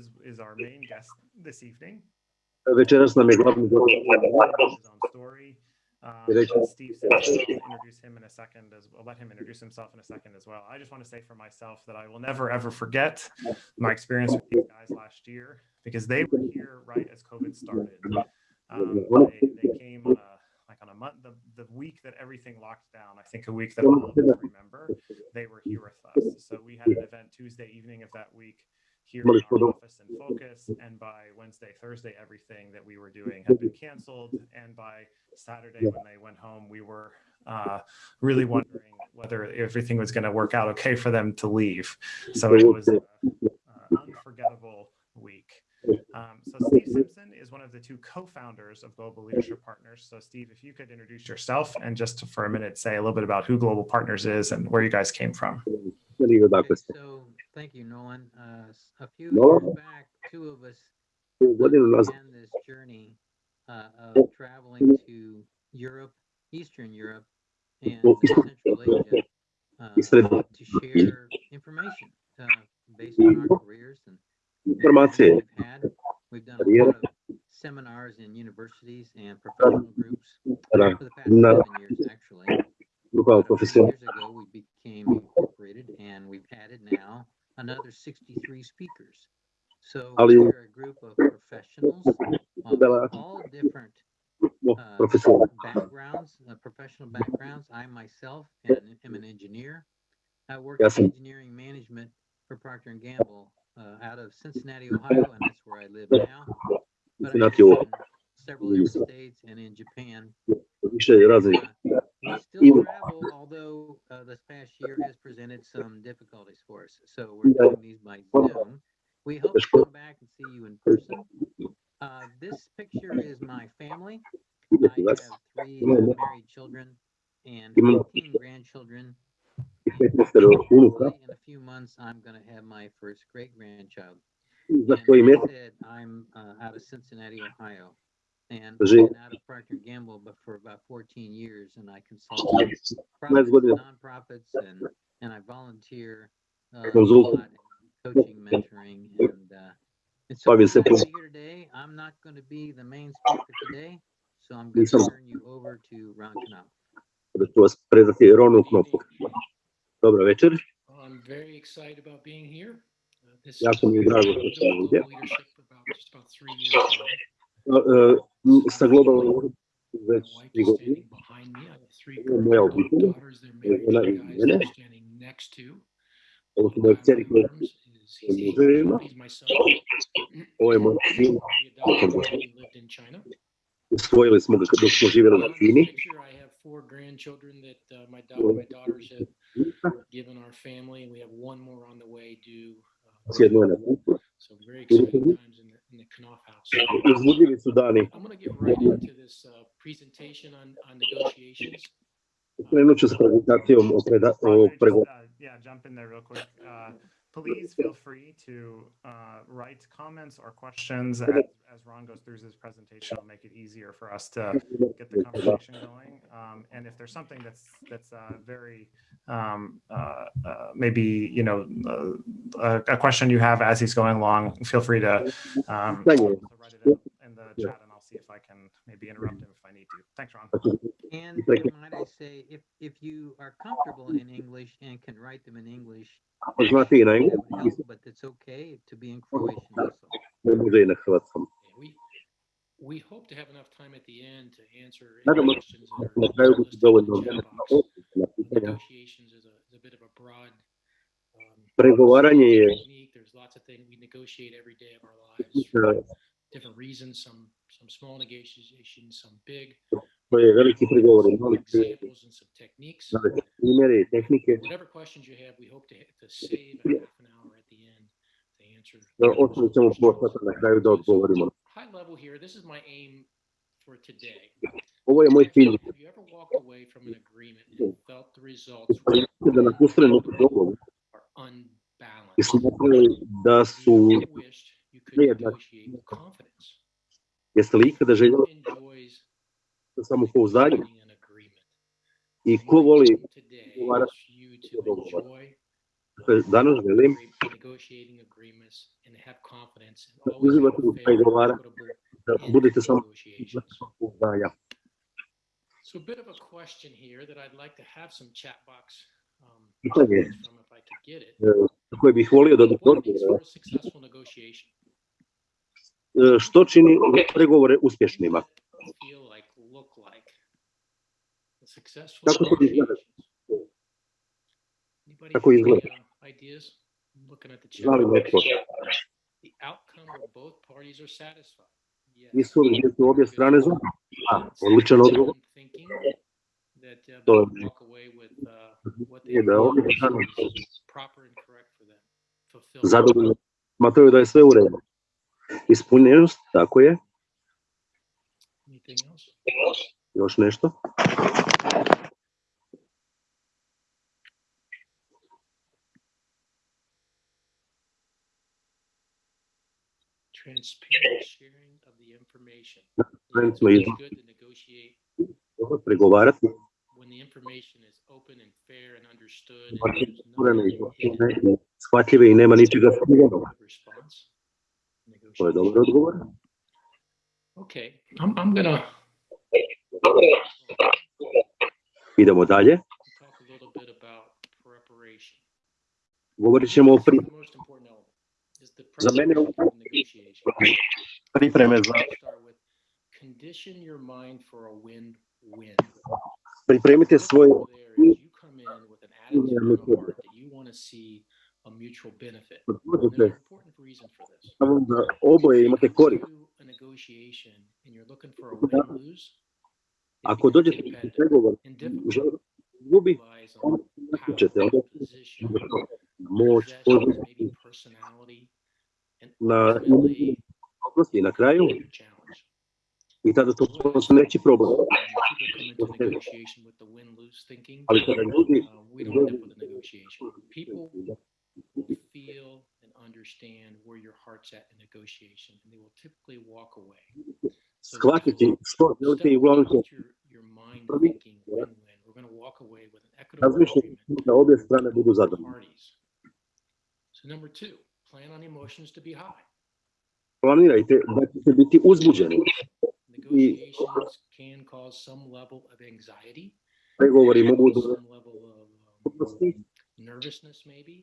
is, is our main guest this evening. Je glavni gost. His story. Um, Steve said introduce him in a second as I'll let him introduce himself in a second as well. I just want to say for myself that I will never ever forget my experience with these guys last year because they were here right as COVID started. Um, they, they came on a, like on a month, the, the week that everything locked down, I think a week that all of us remember, they were here with us. So we had an event Tuesday evening of that week here in our office and focus. And by Wednesday, Thursday, everything that we were doing had been canceled. And by Saturday, when they went home, we were uh, really wondering whether everything was going to work out okay for them to leave. So it was an unforgettable week. Um, so Steve Simpson is one of the two co-founders of Global Leadership Partners. So Steve, if you could introduce yourself and just for a minute say a little bit about who Global Partners is and where you guys came from. Okay, so thank you, Nolan. Uh, a few years back, two of us began this journey uh, of traveling to Europe, Eastern Europe, and Central Asia uh, to share information uh, based on our careers and Informacije. we've done a lot of seminars in universities and professional groups for the past seven years, actually. About years ago, we became incorporated and we've added now another 63 speakers. So we're a group of professionals of all different uh, backgrounds, uh, professional backgrounds. I myself am, am an engineer. I work Yes, in engineering management for Procter and Gamble uh, out of Cincinnati, Ohio, and that's where I live now. But I Ohio. in several states and in Japan. Uh, we still travel, although uh, this past year has presented some difficulties for us. So we're doing these by Zoom. We hope to come back and see you in person. Uh, this picture is my family. I have three married children and 15 grandchildren. In a few months, I'm going to have my first great grandchild. Za And koje like? I said, I'm uh, out of Cincinnati, Ohio. And been out of Procter Gamble but for about 14 years, and I consult with profits, nonprofits, and and I volunteer uh, a lot in coaching, mentoring, and uh, and so I'm se glad to pos- be here today. I'm not going to be the main speaker today, so I'm going to turn you over to Ron Knopf. Dobro večer. Jako mi je drago što sam ovdje. Uh, sa globalnom već tri godine. Moja obitelj, žena i mene. Ovo su moje kćeri koje su muževima. Ovo je moj sin. Usvojili smo ga dok smo živjeli na Kini. Picture, I have four grandchildren that uh, my, da- my daughters have given our family, and we have one more on the way due. uh, S jedno je na putu. So very exciting times in the, in the Knopf house. Uzbudljivi su dani. I'm going to get right into this uh, presentation on, on negotiations. Krenut ću sa prezentacijom o, preda, Ron, o can I just, pregovoru. uh, yeah, jump in there real quick. Please feel free to uh, write comments or questions as, as Ron goes through his presentation. It'll make it easier for us to get the conversation going. Um, and if there's something that's that's uh, very um, uh, uh, maybe you know uh, a, a question you have as he's going along, feel free to, um, to write it in, in the chat, see if I can maybe interrupt him if I need to. Thanks, Ron. And Thank you. might I say, if if you are comfortable in English and can write them in English, Ako znate i na that would engleskom, help, but it's okay to be in Croatian also. ne može i na hrvatskom. Yeah, we we hope to have enough time at the end to answer any questions se are kraju biti listed in dovoljno the chat vremena box. na pitanja. Negotiations is a, is a bit of a broad um, Pregovaranje je technique. There's lots of things we negotiate every day of our lives uh, for different reasons. Some some small negotiations, some big. to je veliki pregovori, Some mali examples and some techniques. navesti primjere i tehnike. Whatever questions you have, we hope to, to save a half an hour at the end to answer. Ostavit ćemo pola sata na kraju da odgovorimo. High level here, this is my aim for today. Ovo je moj cilj. Have you ever walked away from an agreement and felt the results Da napustili neki dogovor are i unbalanced? smatrali da su, You ever wished you could nejednaki. Jeste li ikada željeli samopouzdanje? I ko voli ugovarati Dakle, danas želim da uzimate u da budete samo pouzdanja. So a bit of a question here that I'd like to have some chat box um, from if I could get it. Eh, koje bih volio da dobiti. E, što čini pregovore uspješnima. Kako to izgleda? Kako izgleda? Znali netko? Nisu li su obje strane zadovoljne? Da, odličan odgovor. To je da obje strane zadovoljne. Smatraju da je sve u redu. Ispunjenost, tako je. Još nešto? Transparent sharing of the information. Преговарят. When the information is open and fair and understood. Схватлива и няма ничего скривено. Response. To je dobar odgovor. Okay, I'm, I'm gonna... Idemo dalje. Govorit ćemo o pri... Za mene u pripreme za... Pripremite svoje mutual benefit. There's an important reason for this. Oboje imate korist. a negotiation and you're looking for a win-lose, ako dođete u pregovor, gubi, onda nakućete, onda moć, na odnosnosti na kraju i tada to su neće problem. Ali kada ljudi we don't end up with a negotiation. People will feel and understand where your heart's at in negotiation, and they will typically walk away. shvatiti što želite i uglavnom će Step with your, your mind thinking win-win. We're going to walk away with an equitable agreement da obje strane budu for both zadovoljne. parties. So number two, plan on emotions to be high. Planirajte da ćete biti uzbuđeni. Negotiations can cause some level of anxiety, Pregovori mogu some level of um, nervousness maybe.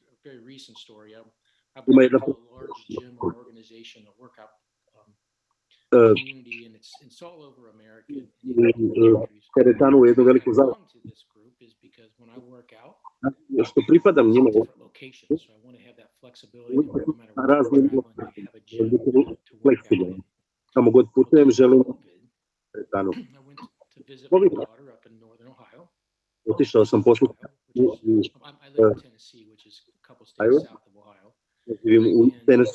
very recent story. I, I believe a large gym or organization, a workout um, community, and it's, it's all over America. In, in teretanu u jednu a zavu. Što pripadam njima raznim in. Kamo god putujem želim teretanu. Otišao sam poslu u couple states south of Ohio. And,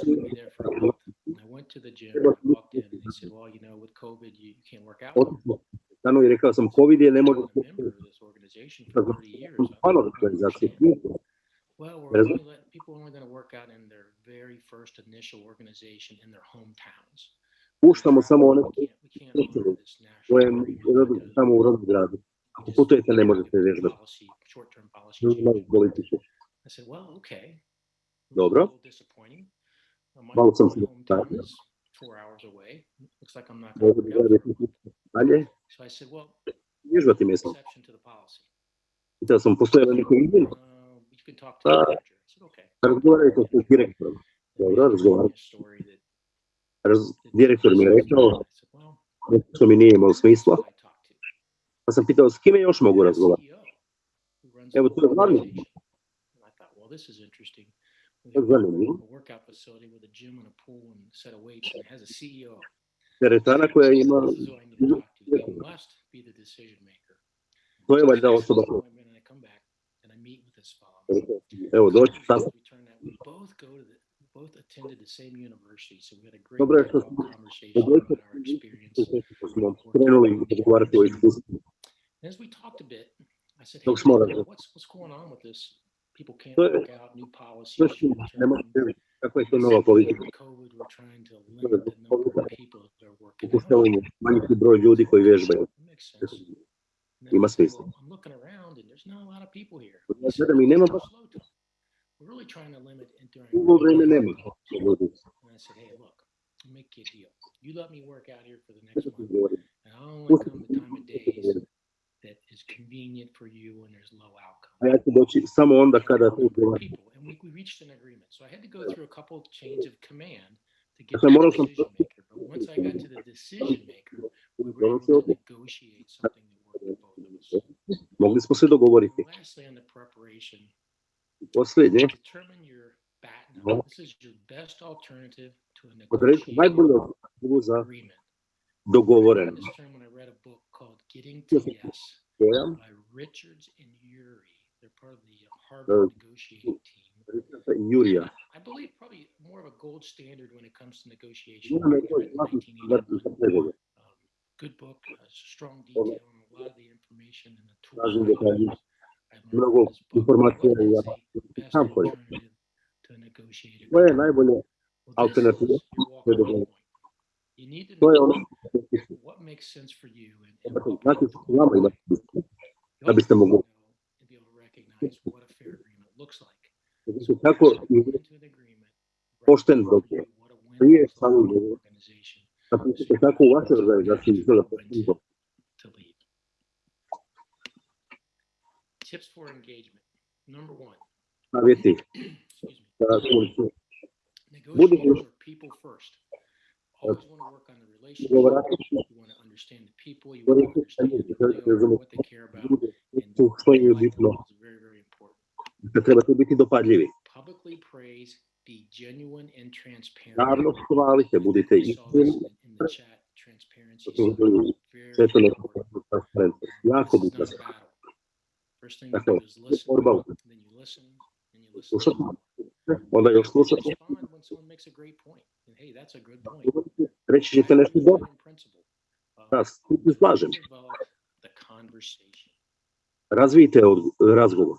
I went to the gym, walked in, and they said, well, you know, with COVID, you, can't work out. Stano je rekao sam COVID je ne mogu... Hvala organizaciju. Well, we're only letting, people are only going to work out in their very first initial organization in their hometowns. Puštamo samo one koje samo u rodnom gradu. Ako putujete, ne možete vježbati. Nema. I said, well, okay. Dobro. Malo sam se zapratio. Možda bi gledali dalje. Vježbati mjesno. Pitao sam, postoje li neko izmjeno? Da razgovarajte s direktorom. Dobro, razgovarajte. Raz, direktor mi je rekao, što mi nije imalo smisla. Pa sam pitao, s kime još mogu razgovarati? Evo, tu je glavni Uh, manager. I said, okay. Razgovarajte s direktorom. Dobro, razgovaram. Raz, direktor mi je rekao što mi nije imalo smisla, pa sam pitao s kime još mogu razgovarati. Evo, to je glavni. To je zanimljivo. Teretana koja ima... To je valjda osoba koja... Evo, doći sad. both attended the same university, so we had a great Dobro je što dialogue smo conversation about our experience. smo krenuli razgovarati o iskustvu. And as we talked a bit, I said, hey, Dok smo you know, razgovarali. what's, what's going on with this? people can't work out new policies. da questo nuovo Covid. Pokušavanje smanjiti broj ljudi koji vježbaju. Ima smisla. I nema baš Dugo vreme nema ljudi. Make you a deal. You let me work out here for the next and I'll only come the time of days convenient for you and there's low outcome. A ja ću doći samo onda kada to. People, and we, we reached an agreement. So I had to go through a couple of chains of command to get to the decision maker. But once I got to the decision maker, we were able to negotiate something that worked for both of us. Mogli smo se dogovoriti. Lastly, on the preparation, Posljednje, determine your bat. This is your best alternative to a negotiated agreement. I dogovoren learned this term when I read a book called Getting to Yes by Richards and Ury. They're part of the uh, Harvard negotiating team. Jurija. I believe probably more of a gold standard when it comes to negotiation. Jedan je It was to written in zlatni standard za 1989. pregovore. Um, good book, uh, strong detail on a lot of the information and the tools. Tražim I detalje. use. I learned Mnogo from You need to to know what makes sense for you and, and what znate works što for vama you. ima. You also to know and be able to recognize what a fair agreement looks like. Kako Into an agreement, pošten write dogovor. what a win Prije looks like samog for the dogovora. organization napišite kako u vašoj organizaciji izgleda pošten dogovor. to lead. Tips for engagement. Number one, excuse me. Negotiators are people first. always want to work on the relationship. You want to understand the people. You want to understand who what they care about. And the is very, very important. Publicly praise, be genuine and transparent. Javno chválite, budete. Transparency is very important. Jako být First thing you do is listen, then you listen, then you listen. Onda još slušate. When someone makes a great point. Hey, that's a good point. Reći ćete nešto dobro. Da, se slažem. Razvijte razgovor.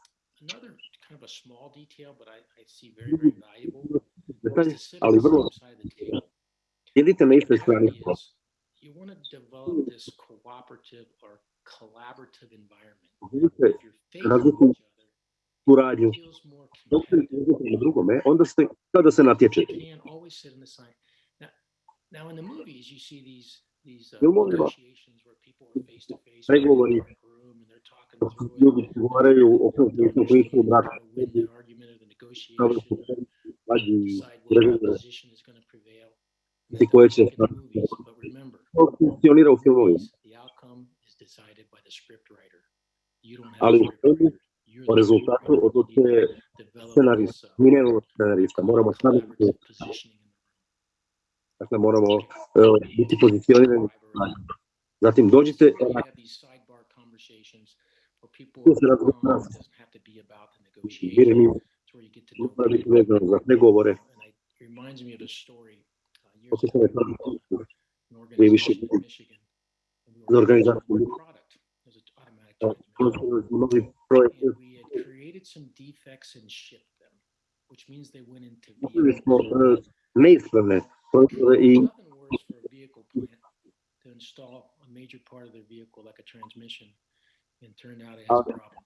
Detalj, ali vrlo. Sjedite na istoj strani. You want to develop this cooperative or collaborative environment. Razvijte suradnju. Dok se na drugome, onda ste, kada se natječete. Filmovima pregovori. ljudi govaraju o konfliktu koji su brak, Kao su vađi pregovore i koje će to funkcionira u filmovima. Ali u filmu o rezultatu odlučuje scenarista. Mi nemamo scenarista, moramo sami Dakle, moramo uh, biti pozicionirani. Zatim dođite, tu se razgovara jer mi mora biti vezano za pregovore. Osjećam je pravi gdje više za organizaciju we had created some defects and shipped them, which means they went into e, Nothing worse for a vehicle plant to install a major part of their vehicle like a transmission and turned out it has a problem.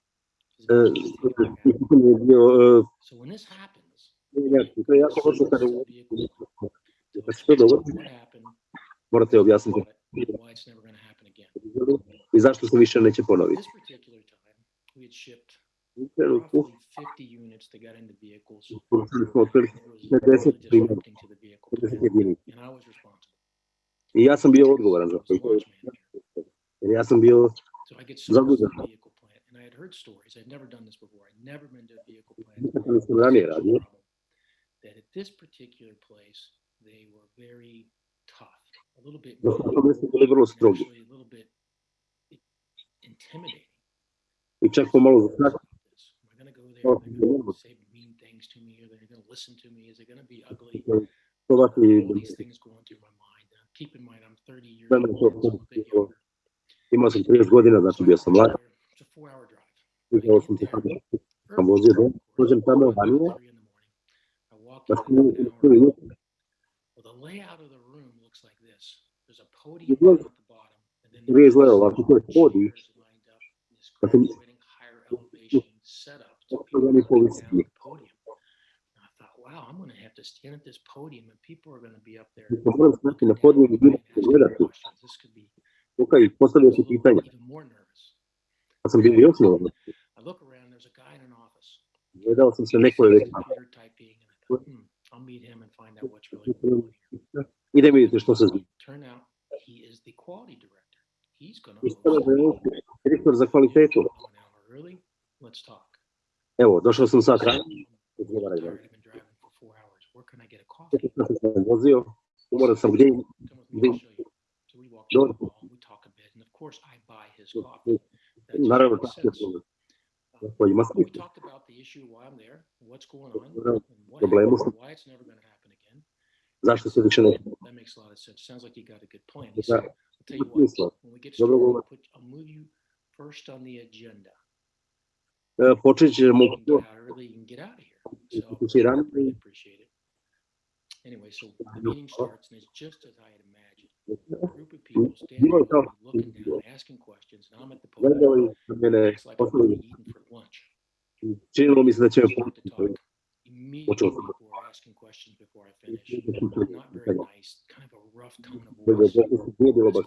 E, e, So when this happens, what happened, why it's never going to happen again. i zašto se više neće ponoviti. U I ja sam bio odgovoran za to. Jer ja sam bio zadužen. I had heard stories. I'd never done this before. I'd never been to a vehicle plant. that at this particular place, they were very tough, a little bit, a intimidating. I čak pomalo za Am I gonna go there? They're gonna say mean things to me, or they're gonna listen to me? Is it gonna be ugly? All these things going through my mind. Now, keep in mind, I'm 30 years old, to- so I'm a bit to- younger. imao sam 30 godina, znači So I bio go sam mlad. there. It's a four-hour drive. Išao sam se tamo, sam vozio do, dođem in this Da sam- graduating higher elevation setup so Kako people da mi can look down the podium. And I thought, wow, I'm going to have to stand at this podium, and people are going to be up there. I sam moram stati na looking podiju down i ljudi and će asking gledati. This could be Luka i postavio si was a little pitanja. even more nervous. Sam bio još nervozan. I look around, there's a guy in an office. Gledao sam se neko je He's već computer typing, and I thought, hmm, I'll meet him and find out what's really going on here. Idem vidjeti što se zbiva. direktor za kvalitetu. Evo, došao sam sad ranije. Vozio, umoran sam gdje... Naravno, tako je problem. Ima. Problemu sam. Zašto se više ne... tell you what, when we get started, I'll, put, I'll move you first on the agenda. Počet ćemo... Can get out early, you can get out of here. So ranije. really appreciate it. Anyway, so the meeting starts and it's just as I had imagined. A group of people standing Bilo je around kao- me, looking down, asking questions, and I'm at the podium. It's like I'm eating for lunch. činilo mi se me Start to talk. me before asking questions before I finish. Not very nice, kind of a rough tone of voice.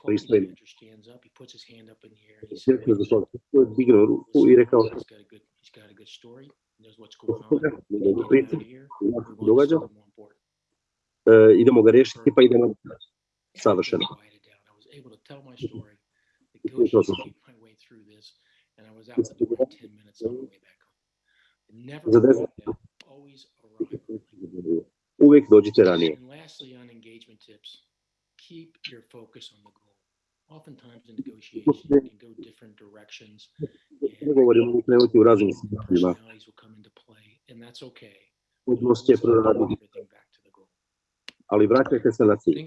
His manager stands up, he puts his hand up in the air. He said, he's got a good, he's got story. He knows what's going on. Get out of here. We want to more important. idemo ga rešiti pa idemo savršeno. Za 10 Uvijek dođite ranije. Dogovorimo u krenuti u raznim smjerima. Odnos će proraditi. Ali vraćajte se na cilj.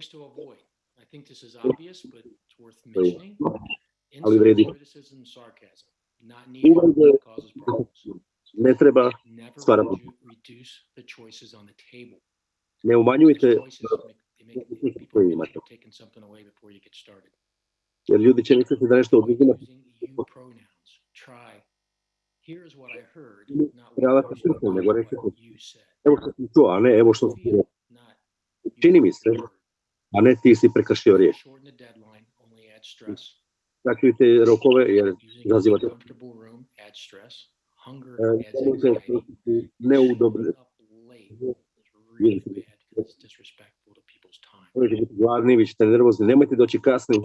Ali vredi. Uvijek Ne treba stvarati. Ne umanjujte koje imate. Jer ljudi će misliti da nešto oduzimati. Prava se srce, nego reći evo što sam čuo, a ne evo što sam čuo. Čini mi se, a ne ti si prekršio riječ. Rokove jer zazivate izazivate a comfortable room adds stress. Hunger adds nemojte anxiety. koristiti neudobne, Showing up late is really bad because it's disrespectful to people's time. možete biti gladni, vi ćete nervozni, nemojte doći kasno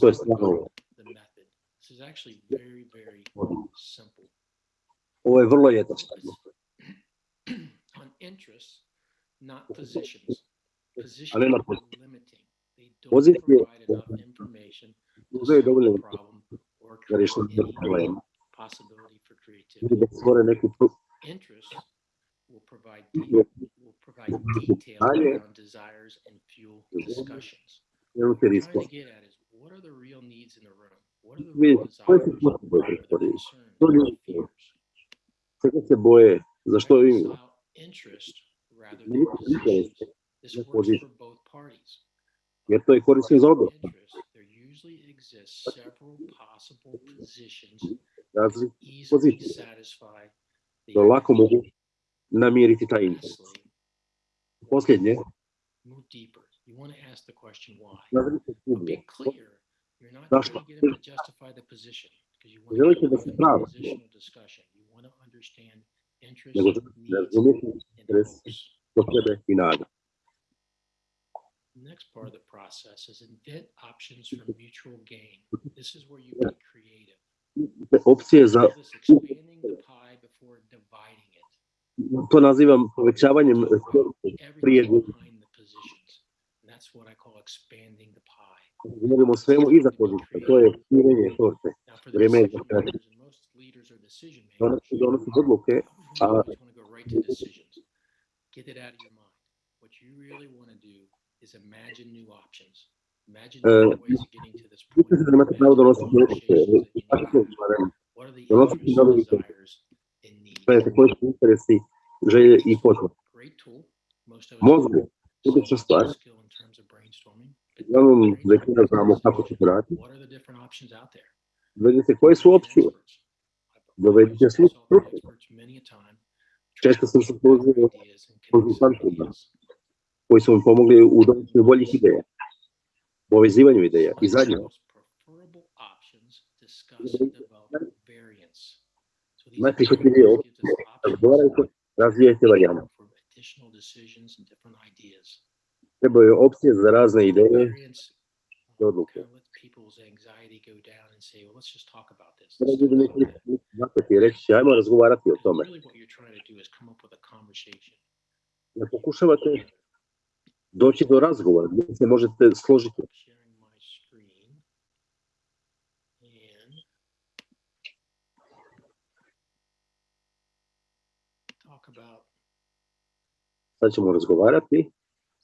to je stvarno. This is actually very, very simple. Ovo je vrlo jednostavno. On interests, not positions. Positions are limiting. They don't provide enough information to uzaju solve dovoljno the problem or create any possibility creativity. da stvore neki pro- Interests will provide de- will provide detail around desires and fuel discussions. What I'm trying to get at is what are the real needs in the room? What are the real desires? What are the concerns? To What are ljudi the fears? Čega se boje? Zašto im Reconcile interest rather than Njihov interes positions. This ne works pozicija. for both parties. Jer to je korisno za oba. exist several possible positions razli pozicije. To lako mogu namiriti taj interes. Posljednje, navrite dublje. Zašto? Želite da se pravo, nego razumijete interes do sebe i nada. Next part of the process is invent options for mutual gain. This is where you get creative. Opcije za, expanding the pie before dividing it. to nazivam povećavanjem prije that's what I call expanding the pie. govorimo svemu iza pozicija, to je širenje torte. Vrijeme je za makers. Donosi, odluke, a. Get it out of your mind. What you really want to do is imagine new options. Imagine Uh, new ways of getting to this point. mislim da imate pravo Imagine donositi odluke. negotiations that you Tako need to have. barem What are the donositi koji su mi pomogli u donošenju boljih ideja, u povezivanju ideja. I zadnje, najprihvatljivije opcije, razgovarajte, razvijajte Treba je opcije za razne ideje i odluke. Treba ljudi neće i reći, ajmo razgovarati o tome. Ne pokušavate doći do razgovora gdje se možete složiti. I'm sharing my screen. And talk about, Sad ćemo razgovarati.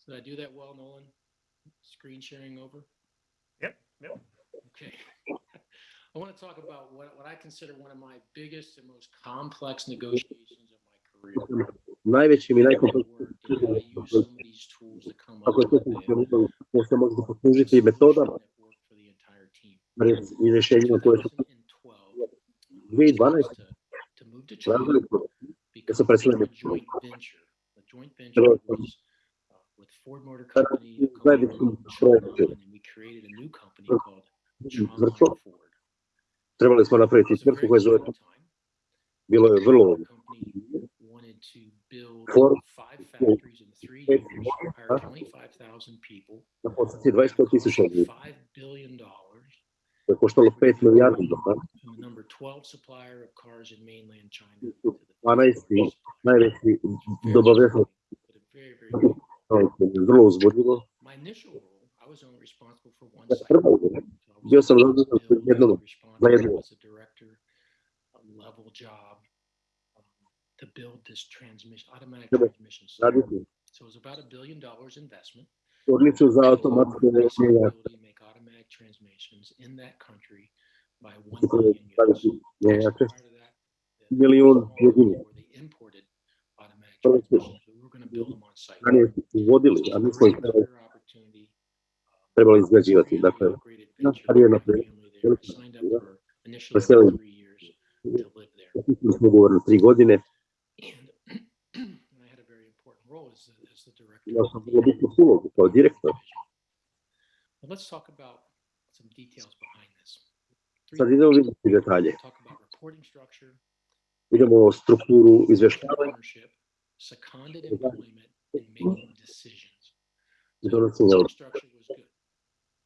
did I do that well, Nolan? Screen sharing over? Yep, yep. Okay. I want to talk about what, what I consider one of my biggest and most complex negotiations of my career. najvećim i najkompleksnijim ako to se može poslužiti metodama i rješenjima koje su 2012. da se preselimo Trebali smo napraviti tvrtku koja zove Bilo je vrlo build five factories in three years, hire 25,000 people, na poziciji 25 tisuća cost ljudi. $5 billion, To je 5 milijardi dolara. and the number 12 supplier of cars in mainland China. to the 12. supplier. Najveći Very dobavljač challenging, but a very, very big role. vrlo uzbudljivo. My initial role, I was only responsible for one site. prva godina, So I was bio sam able to zadužen za build, I was jednog, za responsible jednog. as a director, a level job, to build this transmission, automatic Treba transmission system. So it was about a billion dollars investment. tvornicu za automatske Increase the mijenja. ability to make automatic transmissions in that country by one million Actually, mijenjače. prior to that, the- Milijun the jedinica. where they imported automatic transmissions. We were gonna build them on site. uvodili, a mi smo ih trebali, Career opportunity, trebali izgrađivati. Dakle, naš venture, karijerna my prilika. family there. I signed up for Preselili. three years to live there. potpisali smo ugovor na tri godine. imao sam vrlo bitnu ulogu kao direktor. Sad idemo vidjeti detalje. Idemo o strukturu izveštavanja, donosenja.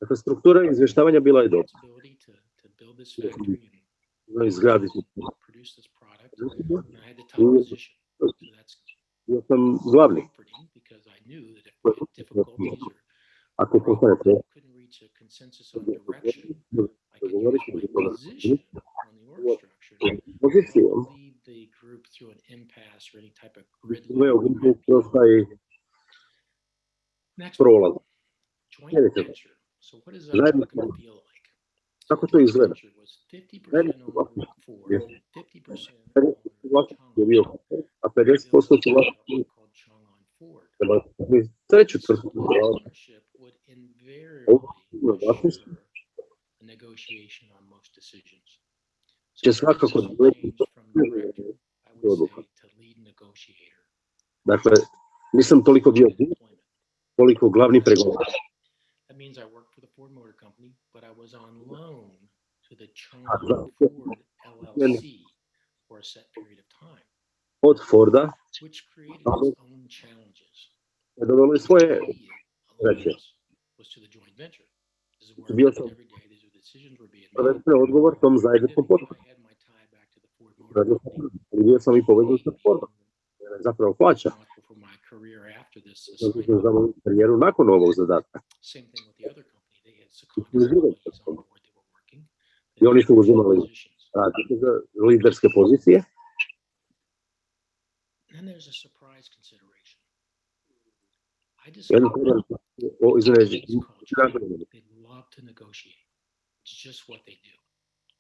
Dakle, struktura izveštavanja bila je dobra. No, izgraditi. Ja sam glavnik knew that difficulties or problems I couldn't reach a consensus of direction, I could usually position on the org structure and lead the group through an impasse or any type of grid. Next, one, joint venture. So what does that look and feel like? Kako to izgleda? Najbolje over bio, a 50% Vjerovatno treću tvrtku u vlasništvu će svakako dovesti do odluka. Dakle, nisam toliko bio koliko glavni pregovar. That means I worked for the Ford Motor Company, but I was on loan to the Chong Ford LLC for a set period of time. Od Forda, which created dobili svoje veće. Bio sam prvenstveno odgovor tom zajedničkom potputu. Bio sam i povezan sa Fordom. Zapravo plaća. Zato sam moju karijeru nakon ovog zadatka. I oni su uzimali različite za liderske pozicije. Ben o izin verecek.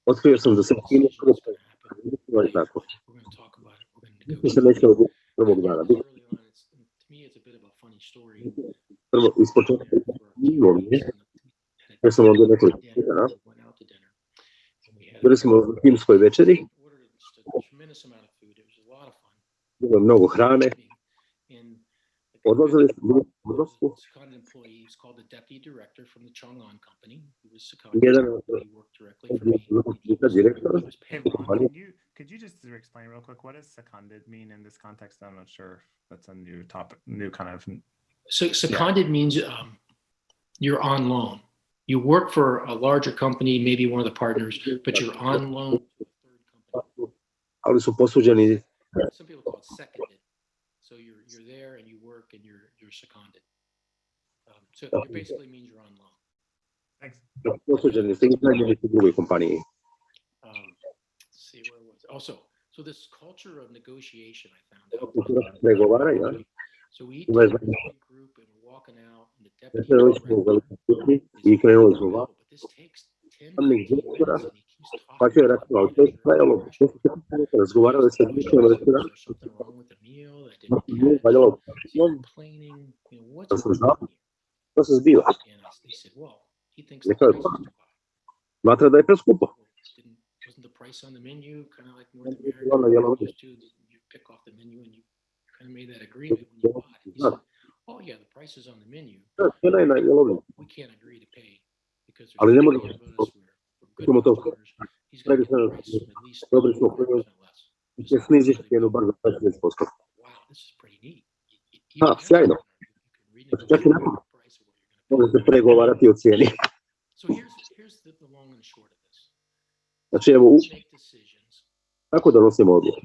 Oturuyorsunuz da sıkı yine Ja sam ovdje nekoliko pitanja. Bili smo u timskoj večeri. Bilo mnogo hrane. Odlazili smo bili smo u odlasku. seconded employee was called the deputy director from the Chang'an company. He was seconded. Jedan He worked directly for me. od direktora, He was Hey, Ron, Funny. you could you just explain real quick what does seconded mean in this context? I'm not sure if that's a new topic, new kind of. So seconded means um, you're on loan. You work for a larger company, maybe one of the partners, but you're on loan to a third company. ali su posuđeni Some people call it seconded. So you're you're there and you work and you're you're seconded. Um, so it basically means you're on loan. Thanks. posuđeni ste iznajmljeni u drugoj kompaniji. Um, let's see where was also so this culture of negotiation I found out. So we eat Ima je together znači, as a group and we're walking out and the deputy Večerali smo u director velikoj kući is i krenuli smo like, van. "Oh, but this takes 10, Zamjenik 15 direktora, minutes," and he keeps Pa je rekao, ali to je trajalo 10 minuta, razgovarali sa direktorom Is restorana, there wrong with the meal that I Nešto didn't nije catch? valjalo. Is he complaining? You know, what's Da sam znao. on se zbiva. And I, they said, well, he thinks Je the kao, price is too high. Smatra da je preskupo. Wasn't the price on the menu kind of like North America? Je ono- you to, pick off the menu and you kind of made that agreement when you bought. He said, oh yeah, the price is on the menu. Da, Cijena je na jelovnici. We can't agree to pay because Ali ne there's ćemo to Dobri smo prvi će sniziti cijenu bar za 20%. A, sjajno. Znači, čak i nakon možete pregovarati o cijeni. Znači, evo, kako donosimo odluke?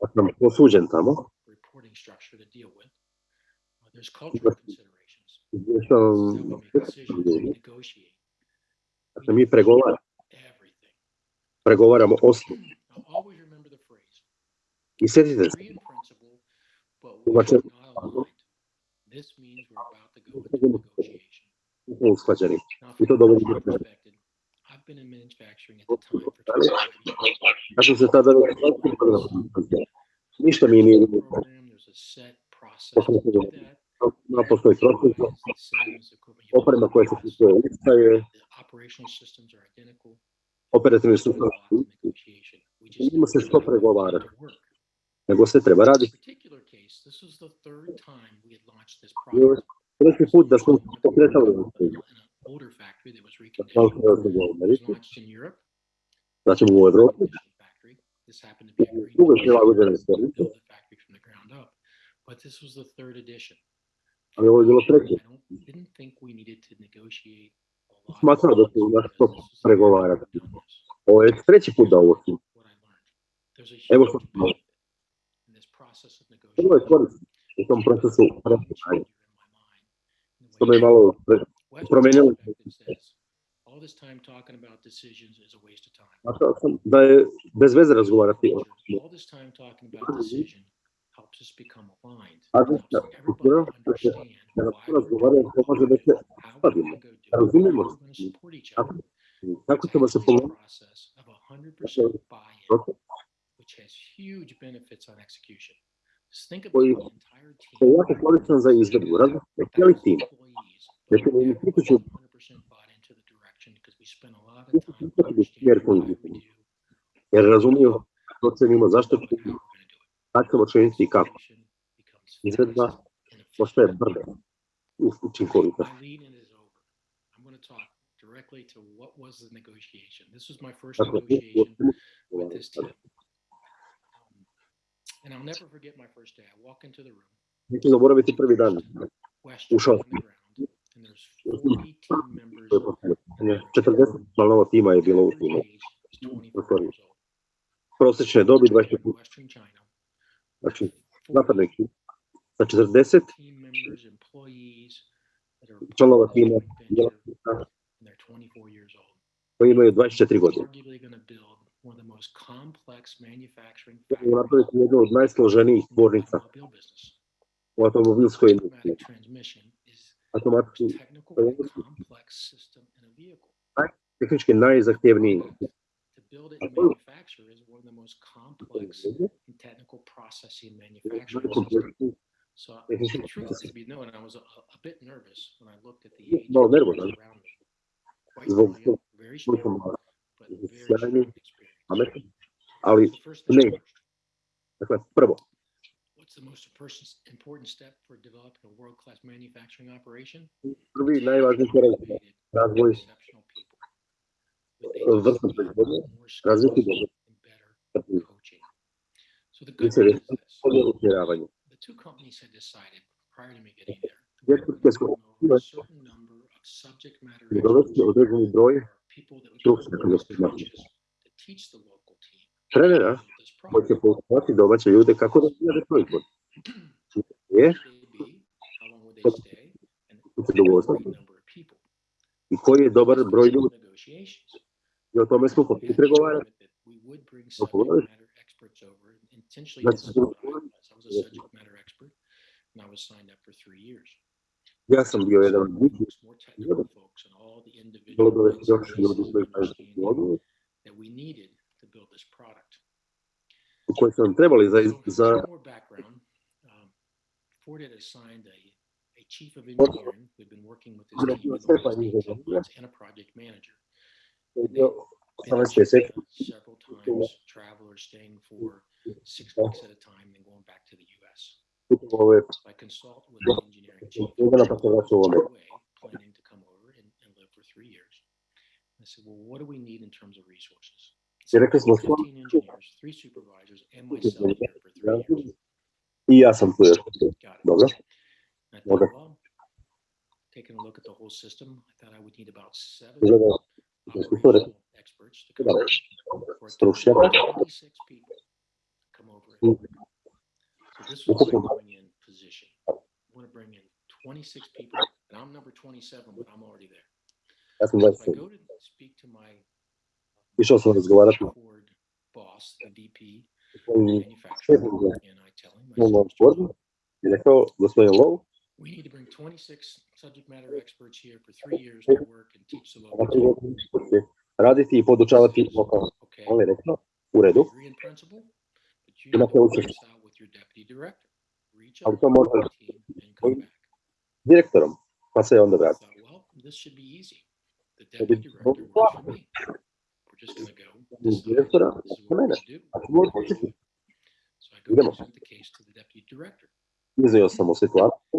Ako nam posuđen there's cultural considerations. There will be decisions we negotiate. Dakle, mi pregovaramo, pregovaramo osnovu. I sjetite se, usklađeni. I to dovoljno do ja sam se tada ništa mi nije naprosto je propisno. Oprema koja se kupuje ista je. Operativni sustav Nema se što pregovarati, nego se treba raditi. Treći put da smo pokretali u Znači u Evropi. Drugo je prilagođene stvari. ali ovo je bilo treće. Smatra da se naš to pregovara. Ovo je treći put da ovo su. Evo što smo. Ovo je korisno u tom procesu razmišljanja. To me malo promenilo. Znao sam da je bez veze razgovarati o All this time talking about decision helps us become aligned. A Helps da- everybody da- understand da why to we're razgovaraju, doing to može da se how we're uskladimo. gonna Sad ćemo činiti kako? Izvedba postaje brdo učinkovitosti. directly to and I'll never forget my first day. I walk into the room. Zaboraviti prvi dan. Ušao. 40 članova tima je bilo u timu. Prosečne dobi 25. Значи, нападайки са 40 членове тима, koji imaju 24 godine. Oni napraviti jednu od najsloženijih tvornica u automobilskoj industriji. Automatički, tehnički najzahtjevniji To build it and manufacture is one of the most complex and technical processing manufacturing systems. So the truth is be known, I was a, a bit nervous when I looked at the age Malo of the nervozan. around me. Quite Zbog very malo but very strong experience. ali First ne. things first. dakle, What's the most important- important step for developing a world-class manufacturing operation? prvi najvažniji korak razvoj външно производство, развито и бъдат интересно разширяване. Двете компании са отредени брой професионални на студенти. Тренера може да получавати да обаче луѓе како да се производ. Е, се договорство. И кој е добар број луѓе? Tvrtke gonna su bring over a certain number of subject matter i dovesti experts određeni broj or people that would stručnjaka come za as gospodarstvo. coaches to teach the local team Trenera to build this koji će product. poučavati domaće ljude kako da razvijade proizvod. Je, Where would they be? How long would they stay? And tu se what dogovoriti would be the number of i koji je dobar This was broj in ljudi. negotiations. I o tome smo We the pregovarati. agreement that we would bring No subject matter experts over. Intentionally, That's this is what I was. A subject matter expert, and I was signed up for three years. Ja sam bio jedan od njih, Folks, more technical folks, and all the bilo individual dovesti još ljudi koji of znaju that we needed to build this product. koji su nam trebali za, za more background. Um, Ford had assigned a, a chief of engineering who'd been working with Bilo team the Stefan last 18 inženjer. months and a project manager. Bio Been in 18 mjeseci. China several times, travelers staying for six weeks at a time, and going back to the US. So I consult with the engineering chief. Ugana pa se vraćao u Ameriku. Way, planning to come over and, and live for three years. I said, well, what do we need in terms of resources? Said, 15 engineers, three supervisors, and myself here for three years. I ja sam tu još. Got it. Dobro. And I thought, Okay. well, taking a look at the whole system, I thought I would need about seven Gledao da smo to rekli. operational experts to come over for a total Stručnjaka. of 26 people to come over. And work. So this was Ukupno. a going in position. I want to bring in 26 people, and I'm number 27, but I'm already there. Ja sam So I 27. go to speak to my Išao sam razgovarati Ford boss, the VP sa svojim manufacturer, šefom and I tell him, I za said, "Mr. Fordu i rekao, gospodin Low, We need to bring 26 subject matter experts here for three years to work and teach the local ovakve team. godine će raditi i podučavati lokalno. Je rekao, redu, agree in principle, but you Ima to work učešće. out with your deputy director. Reach Ali out to to može the team and come back. direktorom, pa se onda vrati. thought, well, this should be easy. The deputy director works for me. We're just gonna go, decide direktora, this is what we're mene. do. A ćemo početi. So I go Idemo. present the case to the deputy director. Iznio sam mu situaciju,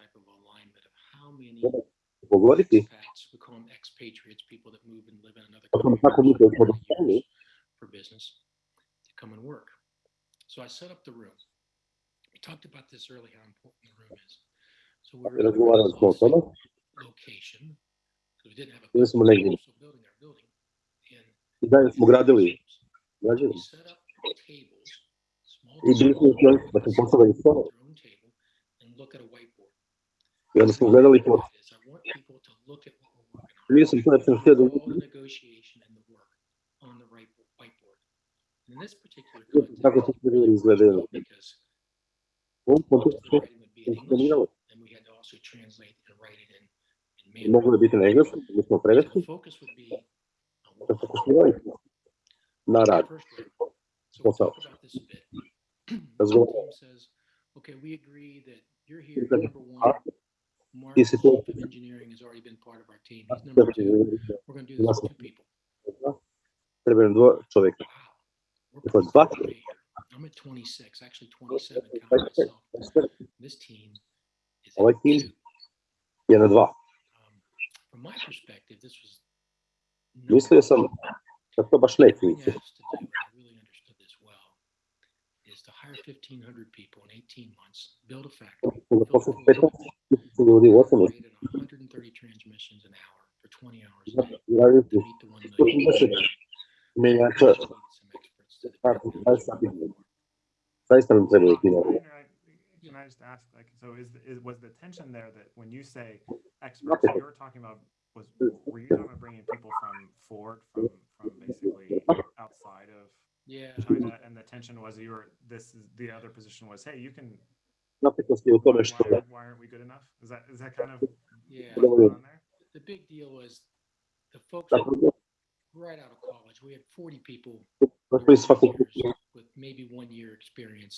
many expats, we call them expatriates, people that move and live in another o tom country kako for mi certain smo dostali for business, to come and work. So I set up the room. We talked about this early, how important the room is. So we were, we were in razgovarali a smo o tome, off location, because we didn't have a. Bili smo building, negdje. so building our building. And i dalje smo gradili građevinu. we set up tables, small I bili smo u da smo postavili stol Я рассказал их вот. Лисом точно следует. Так вот, это изложено. Он получил, что Могу объяснить на английском, лично проверки. Это фокусирование на рад. Способ. Разговор. Okay, we agree that you're here, number one, Mark, the it of engineering, has already been part of our team. He's number two. We're gonna do this with two people. Treba nam dva čovjeka. Wow. We're It was pretty far bucket. away here. I'm at twenty-six, actually twenty-seven, counting myself. This team is at two. je na dva. Um, From my perspective, this was. Mislio sam da to baš The neće thing I ići. asked to do, and I really understood this well, is to hire fifteen hundred people in eighteen months, build a factory, build a posle quota, 15 ljudi u 8 operate at hundred and thirty transmissions an hour for twenty hours a day to raditi meet the one million. 110 menjača Just needed some experts to the Tako, business. daj sad idemo. Zaista nam trebaju ti novi. Can I- can I just ask, like, so is, is, was the tension there that when you say experts, you were talking about, was, were you talking about bringing people from Ford, from, from basically outside of Yeah, China, and the tension was you were, this is, the other position was, hey, you can, Napetost je u tome why, što aren't- why aren't we good enough? Is that, is that kind of yeah. going on there? The big deal was the folks right out of college, we had forty people došli iz fakulteta with maybe one year experience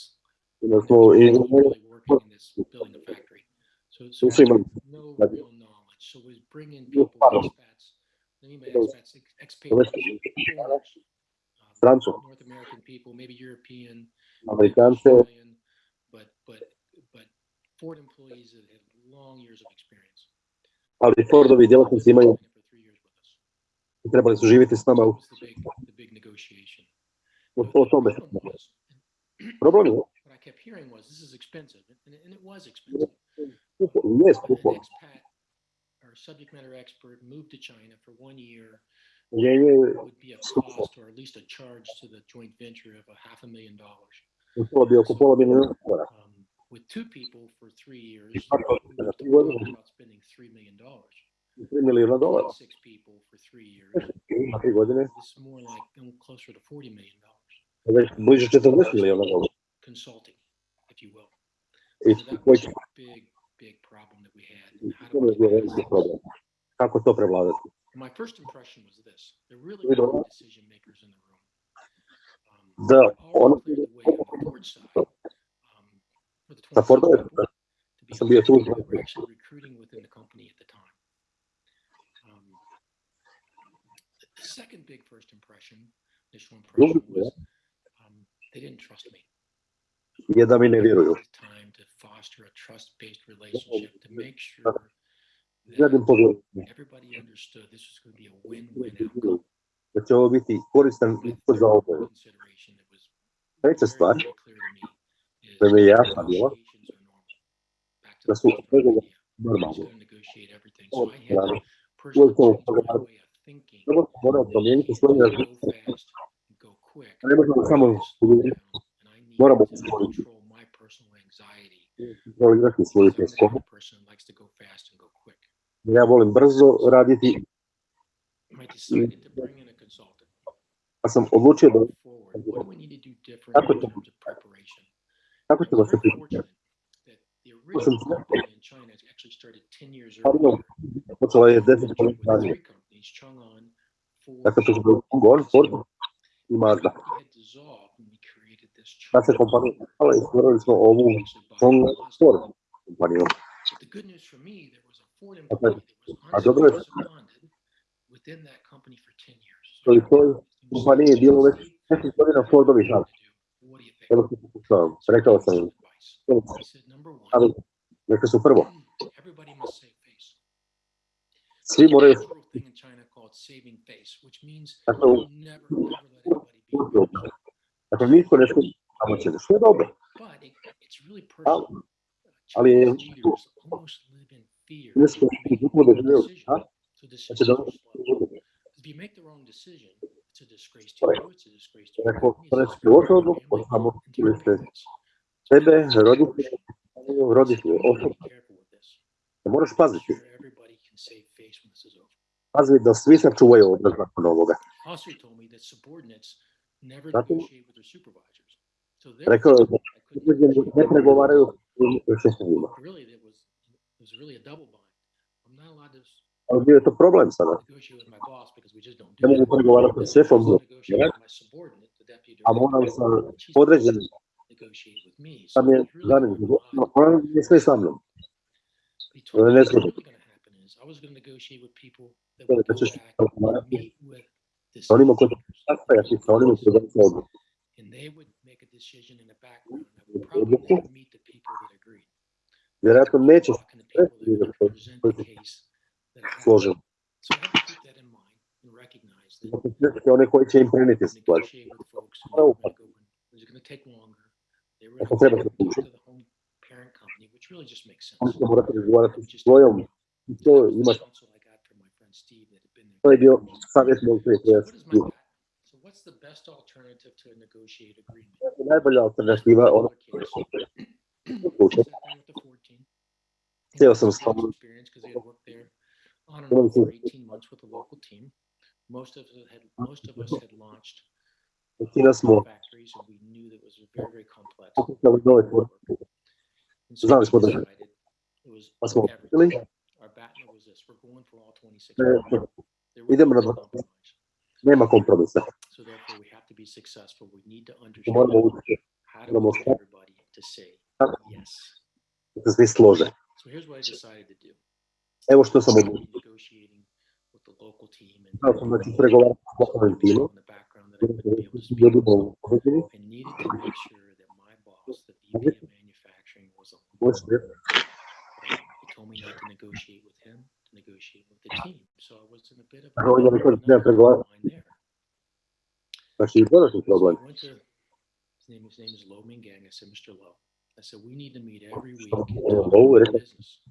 da smo i really working in this building a factory. So, so no real knowledge. So we bring in people, problem. expats, I mean by Those- expats, ex- expatriates, foreigners, strancu, North American people, maybe European, Australian, but, but, but Ford employees that have long years of experience. ali Fordovi djelatnici imaju, For three years with us. trebali su živjeti s nama u the big, negotiation. u o tome. problem je, What I kept hearing was, this is expensive, and, and it was expensive. skupo, But skupo. an subject matter expert moved to China for one year Želje skupa. To the joint venture of a half oko pola milijuna Um With two people for three years, i 3 milijuna dolara. Ima 3 like closer to 40 million dollars. Consulting, if you will. It's a. Big, big problem that we had. Kako to prevladati? My first impression was this: there really We were know. decision makers in the room. Um, The all cleared the way on the Ford side. Um, for the Sa 26 Fordove, people to be sam bio tu. honest, we were actually recruiting within the company at the time. Um, the- second big first impression, initial impression was um, they didn't trust me. je da mi ne vjeruju. It was time to foster a trust-based relationship to make sure That everybody understood this was going to be a win-win outcome. da će ovo biti koristan My ishod za third oboje. consideration that was Treća stvar, very clear to me is mi je jasna bila, normal. Back to da su first pregovori idea. Nobody's normalni. going to negotiate everything. Ovo So I had strane. to personally to change my pregovarati. way of thinking. Prvo promijeniti svoje Go razmišljanje. fast and go quick. Ne možemo samo govoriti, And I need moramo to stvoriti. control my kontrolirati svoju because Ja volim brzo raditi. Ja sam odlučio da... Kako ćemo? Kako ćemo se pripremiti? Počela je 10 godina ranije. Dakle, to je bilo Gon, Ford i Mazda. Kad se kompanija zapala i stvorili smo ovu Gon Ford kompaniju foreign employee a dobro je, you je toj kompaniji bilo već 10 godina Fordovi žal. Ono sam pokušao, rekao sam im. Ali, neka su prvo. Svi moraju Dakle, dakle niko ne skupi pomoći, što je dobro. Ali, ali je This was people that knew, huh? Znaczy, do, jak postanę przyłożą, no, poznam, kim jesteś. Ciebie, rodzic, rodzic, osób. To możesz pazbyć. Pazbyt do Smisa czuwają obraz na monologę. Zatem rekomendacja, że nie pregowarują z sześciu was really a double bind. I'm not allowed to ali bio je to problem sada. Ne mogu pregovarati s šefom, a moram sa podređenim. Sam je zanim, ona ne sve sa mnom. Ne sve. Da ćeš pregovarati sa onima koji će sastajati, sa onima koji će odluku. Vjerojatno neće Talking to people that sretni da would to present koji the se case that I had. složili. So I had to keep that in mind and recognize that Dakle, sretni one koji će im prenijeti situaciju. negotiate with folks who Oh. were gonna go in, it was gonna take longer. They were Ako gonna treba go se talk uči. to the home parent company, which really just makes Oni sense. će morati razgovarati Which sa is svojom. I to that was the ima, counsel I got from my friend Steve that had been there. to je bio savjet mog So prijatelja. what is my bet? So what's the best alternative to a negotiated agreement? Najbolja alternativa, ona Sat down with the Ford team. Htio sam Steve's s tobom. experience because he had worked there on and off for 18 months with a local team. Most of us had most of us had launched factories and we knew that it was very very complex. pokušali nove tvornice. And so we decided it was everything. Our BATNA was this: we're going for all 26. e. There was idemo no compromise. nema kompromisa. So therefore, we have to be successful. We need to understand how to get everybody to say yes. se svi slože. So here's what I decided to do. Evo što sam odlučio. negotiating with the local team and Znao sam da ću pregovarati s lokalnim timom, in the background that I wouldn't be able to speak. ljudima u pozadini, I needed to make sure that my boss, the VP of manufacturing, was aligned. moj šef, He told me not to negotiate with him, negotiate with the team. So I was in a bit of a on je rekao da treba pregovarati. line there. Znači, i dodatni problem. His name. His name is Lo Mingang. I said, Mr. Lowe. I said we need to meet every week and talk about business.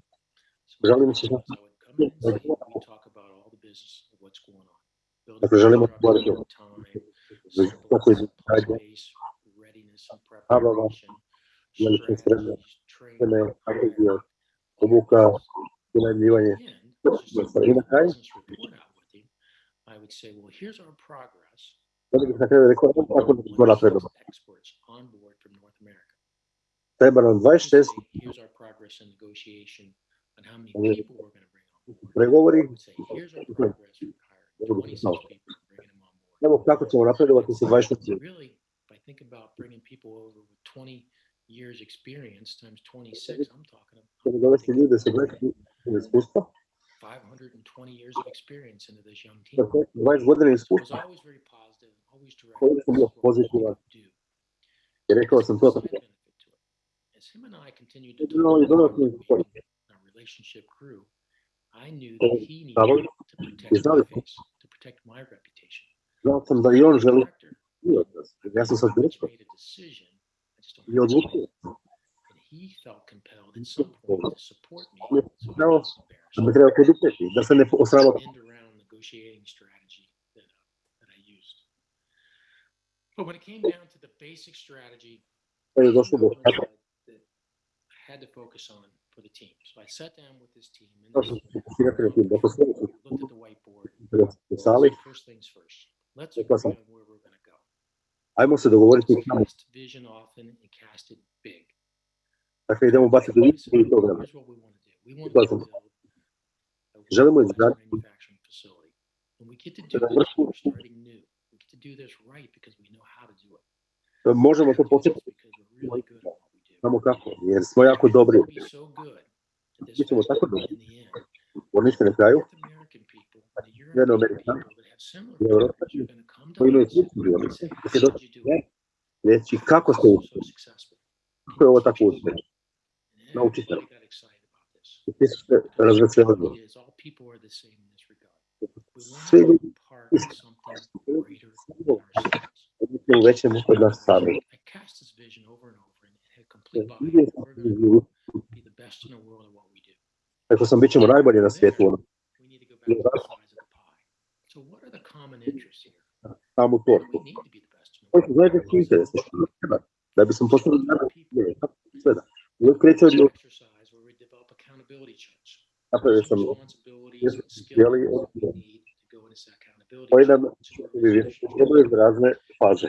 So I se did was I would come in and say, we talk about all the business of what's going on. Building Dakle, želimo infrastructure govoriti o on time, za sample to koji supply radi, base, readiness and preparation, strategies, training, spreme, kako je bio, all obuka, that business. unajmljivanje. At the end, just to I na put the kraju? business report out with him, I would say, well, here's our progress. Onda bih na kraju rekao, evo tako da smo napredovali. 26 experts on board from North America. Treba nam I would 26 our progress in negotiation on how many Yeah. people we're going to bring pregovori, I would say, here's our progress in hiring 26 people and bringing them on board. evo kako ćemo napredovati sa 26 So really, if I think about bringing people over with 20 years experience times 26, I'm talking ćemo dovesti ljude sa 20 iskustva, 520 years of experience into this young team. dakle, 20 godina So I was always very positive, always direct. Always is bio what pozitivan. do. I rekao sam to tako. Benefit to it. As him and I continued to talk don't about have to our relationship grew, I knew that he needed to protect my face, to protect my reputation. Znao sam da i on As želi director, i od nas. Ja sam sad I direktor made a decision. I just don't have to odlučio. say it. And he felt compelled at some point to support me. So he no, wasn't Da me embarrassed. treba poduprijeti, da ne osrama. end around negotiating strategy that, uh, that I used. But when it came down to the basic strategy, Pa je došlo do I realized that I had to focus on for the team. So I sat down with this team and Kao što su fokusirati na tim, dakle sve su looked at the whiteboard. First things first. Let's sam, on where we're going to go. ajmo se dogovoriti Let's kamo. cast vision often and cast it big. Dakle, idemo baciti I vidu said, i programa. Here's what we want to do. We want to build a želimo izgraditi manufacturing facility. And we get to do this, we're starting new. We get to do this right because we know how to do it. možemo We to do this početi Samo kako, jer smo jako dobri. Mi ćemo tako dobri. Oni se ne kraju, jedan Amerikan i Evropa, koji imaju slični dionice, da se dosta reći kako ste uspjeli. Kako je ovo tako uspjeli? Naučite nam. Svi su se razveselili. Svi ljudi isti. Svi ljudi u većem kod nas sami have complete buy-in. We're be the best in the world at what we do. Rekao sam, bit ćemo najbolji na svijetu. Ono. So what are the common interests here? Tamo to. Koji su zajednički interesi? Što nam treba? Da bi sam postao najbolji. Sve da. Uvijek kreće od ljudi. Napravio sam cijeli odgovor koji nam iz razne faze.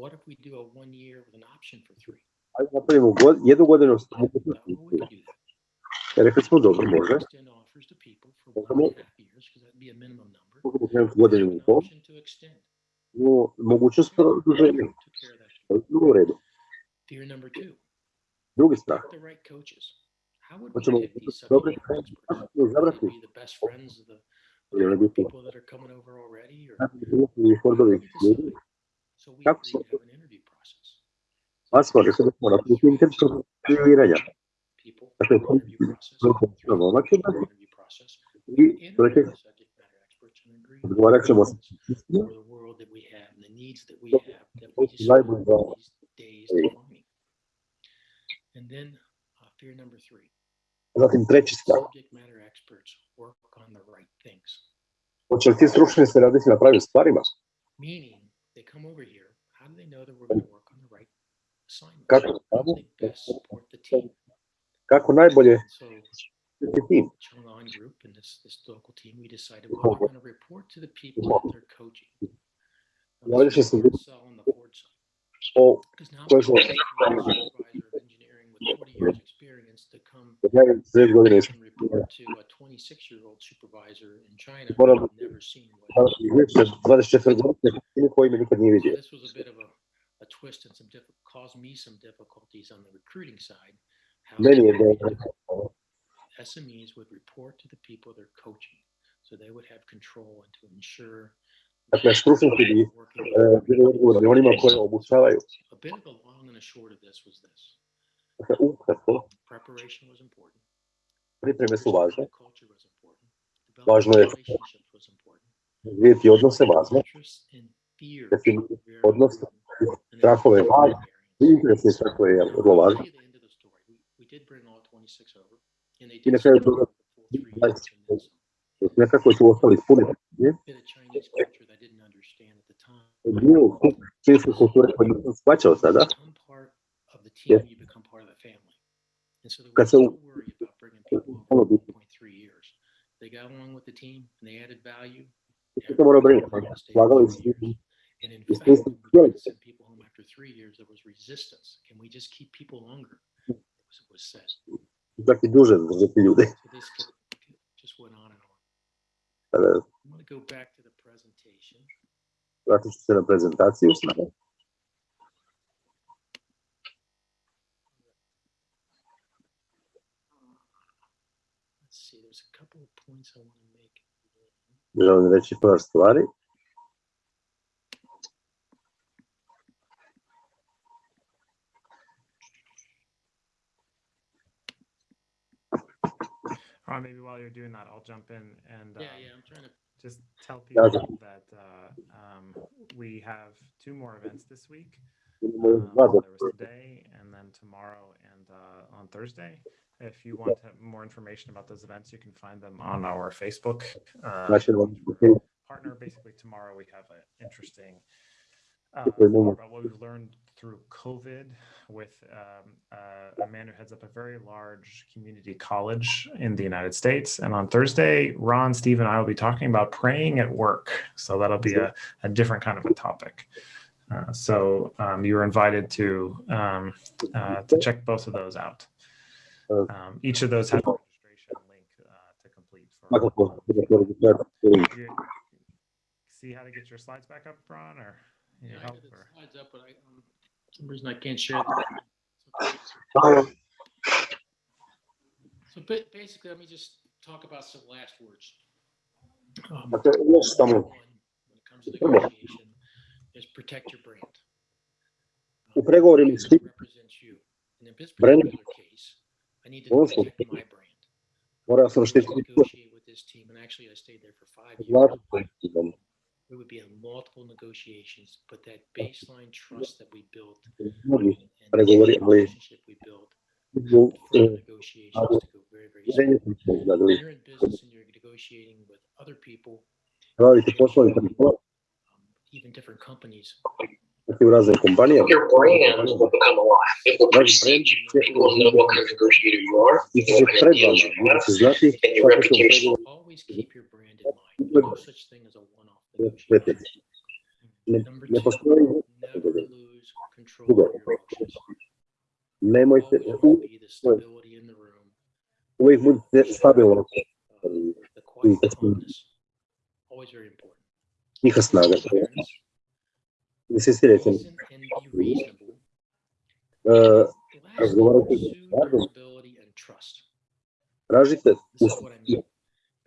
what if we do a one year with an option for three? Ajde napravimo god, jednu godinu s Well, we could do that. I rekli smo dobro, We could može. Extend offers to people for one and a half years, because that'd be a minimum Как Посмотри, что можно. Включи интервью, проверяя. Вообще, и против говорят, что вас Затем третья строка. Очерти срочные снаряды на праве спарима. Meaning they come over here. How do they know that we're going to work on the right assignments? Kako How do they best support the team? Kako najbolje So, štiti tim? Chang'an Group and this this local team, we decided well, we're going to report to the people that they're coaching. Now, Ja this više was sam the hard sell on the Ford side O, because now koje we smo have a supervisor of engineering with 40 years experience to come ja godine and report to a 26 year old supervisor in China who Moram- I've never seen. What he više 24 godine koji me nikad nije So this was a bit of a, a twist and some caused me some difficulties on the recruiting side. How je they- da SMEs would report to the people they're coaching, so they would have control and to ensure. Dakle, stručnjaci bi working bili odgovorni onima koje obučavaju. A bit of the long and the short of this was this: preparation was important. Pripreme su važne. Važno je vidjeti odnose važne. Odnos strahove je važno. Interesni strahove je vrlo važno. I na kraju druga nekako su ostali puni. Dio kineske kulture koji nisam shvaćao sada, kad se no u- worry about bringing people ono over bi- 1.3 years. They got along with the team and they added value. to mora brinuti. Everybody stayed Slagali for su. And in fact, we tried to htjeli. send people home after three years, there was resistance. Can we just keep people longer? It was, it was said. Čak i duže zadržati ljude. So this could, could- just went on and on. I'm going to go back to the presentation. ću se na prezentaciju sada. Let's see, there's a couple of points I want to make. Želim reći par stvari. Or maybe while you're doing that, I'll jump in and Yeah, um, yeah, I'm trying to. just tell Yeah, people that uh, um, we have two more events this week. Um, there was today and then tomorrow and uh, on Thursday. If you want more information about those events, you can find them on our Facebook uh, partner. Basically, tomorrow we have an interesting uh, Okay, more no. about what we've learned through COVID with um, uh, a man who heads up a very large community college in the United States. And on Thursday, Ron, Steve, and I will be talking about praying at work. So that'll be a, a different kind of a topic. Uh, so um, you are invited to um, uh, to check both of those out. Um, each of those has a registration link uh, to complete. For, Svakako, budete registrati. you see how to get your slides back up, Ron, or you Yeah, I help? the Or? slides up, but I, um, some reason I can't share them. So- So basically, let me just talk about some last words. Um, Dakle, još samo one, when it comes to negotiation, is protect your brand. u pregovorima Brand represents you. And in this Brand- particular case, I need to Also- my brand. morao sam I štititi svoj negotiate with this team, and actually I stayed there for five years. We would be in multiple negotiations, but that baseline trust that we built and and the relationship we built negotiations to go very, very smooth. uvjerenje sam se izgradili. When you're in business and you're negotiating with other people, Raditi poslovi kad um, even different companies, Такие разные companies. Your brand will become alive. It will precede you. People will know what kind of negotiator you are. What you have. And your reputation. Always keep your brand in mind. No such thing as a one-off negotiator. Number two, never lose control of your emotions. Nemojte, uvijek budite stabilni. Njiha. This is written. Uh, разговаривайте с Богом, tražite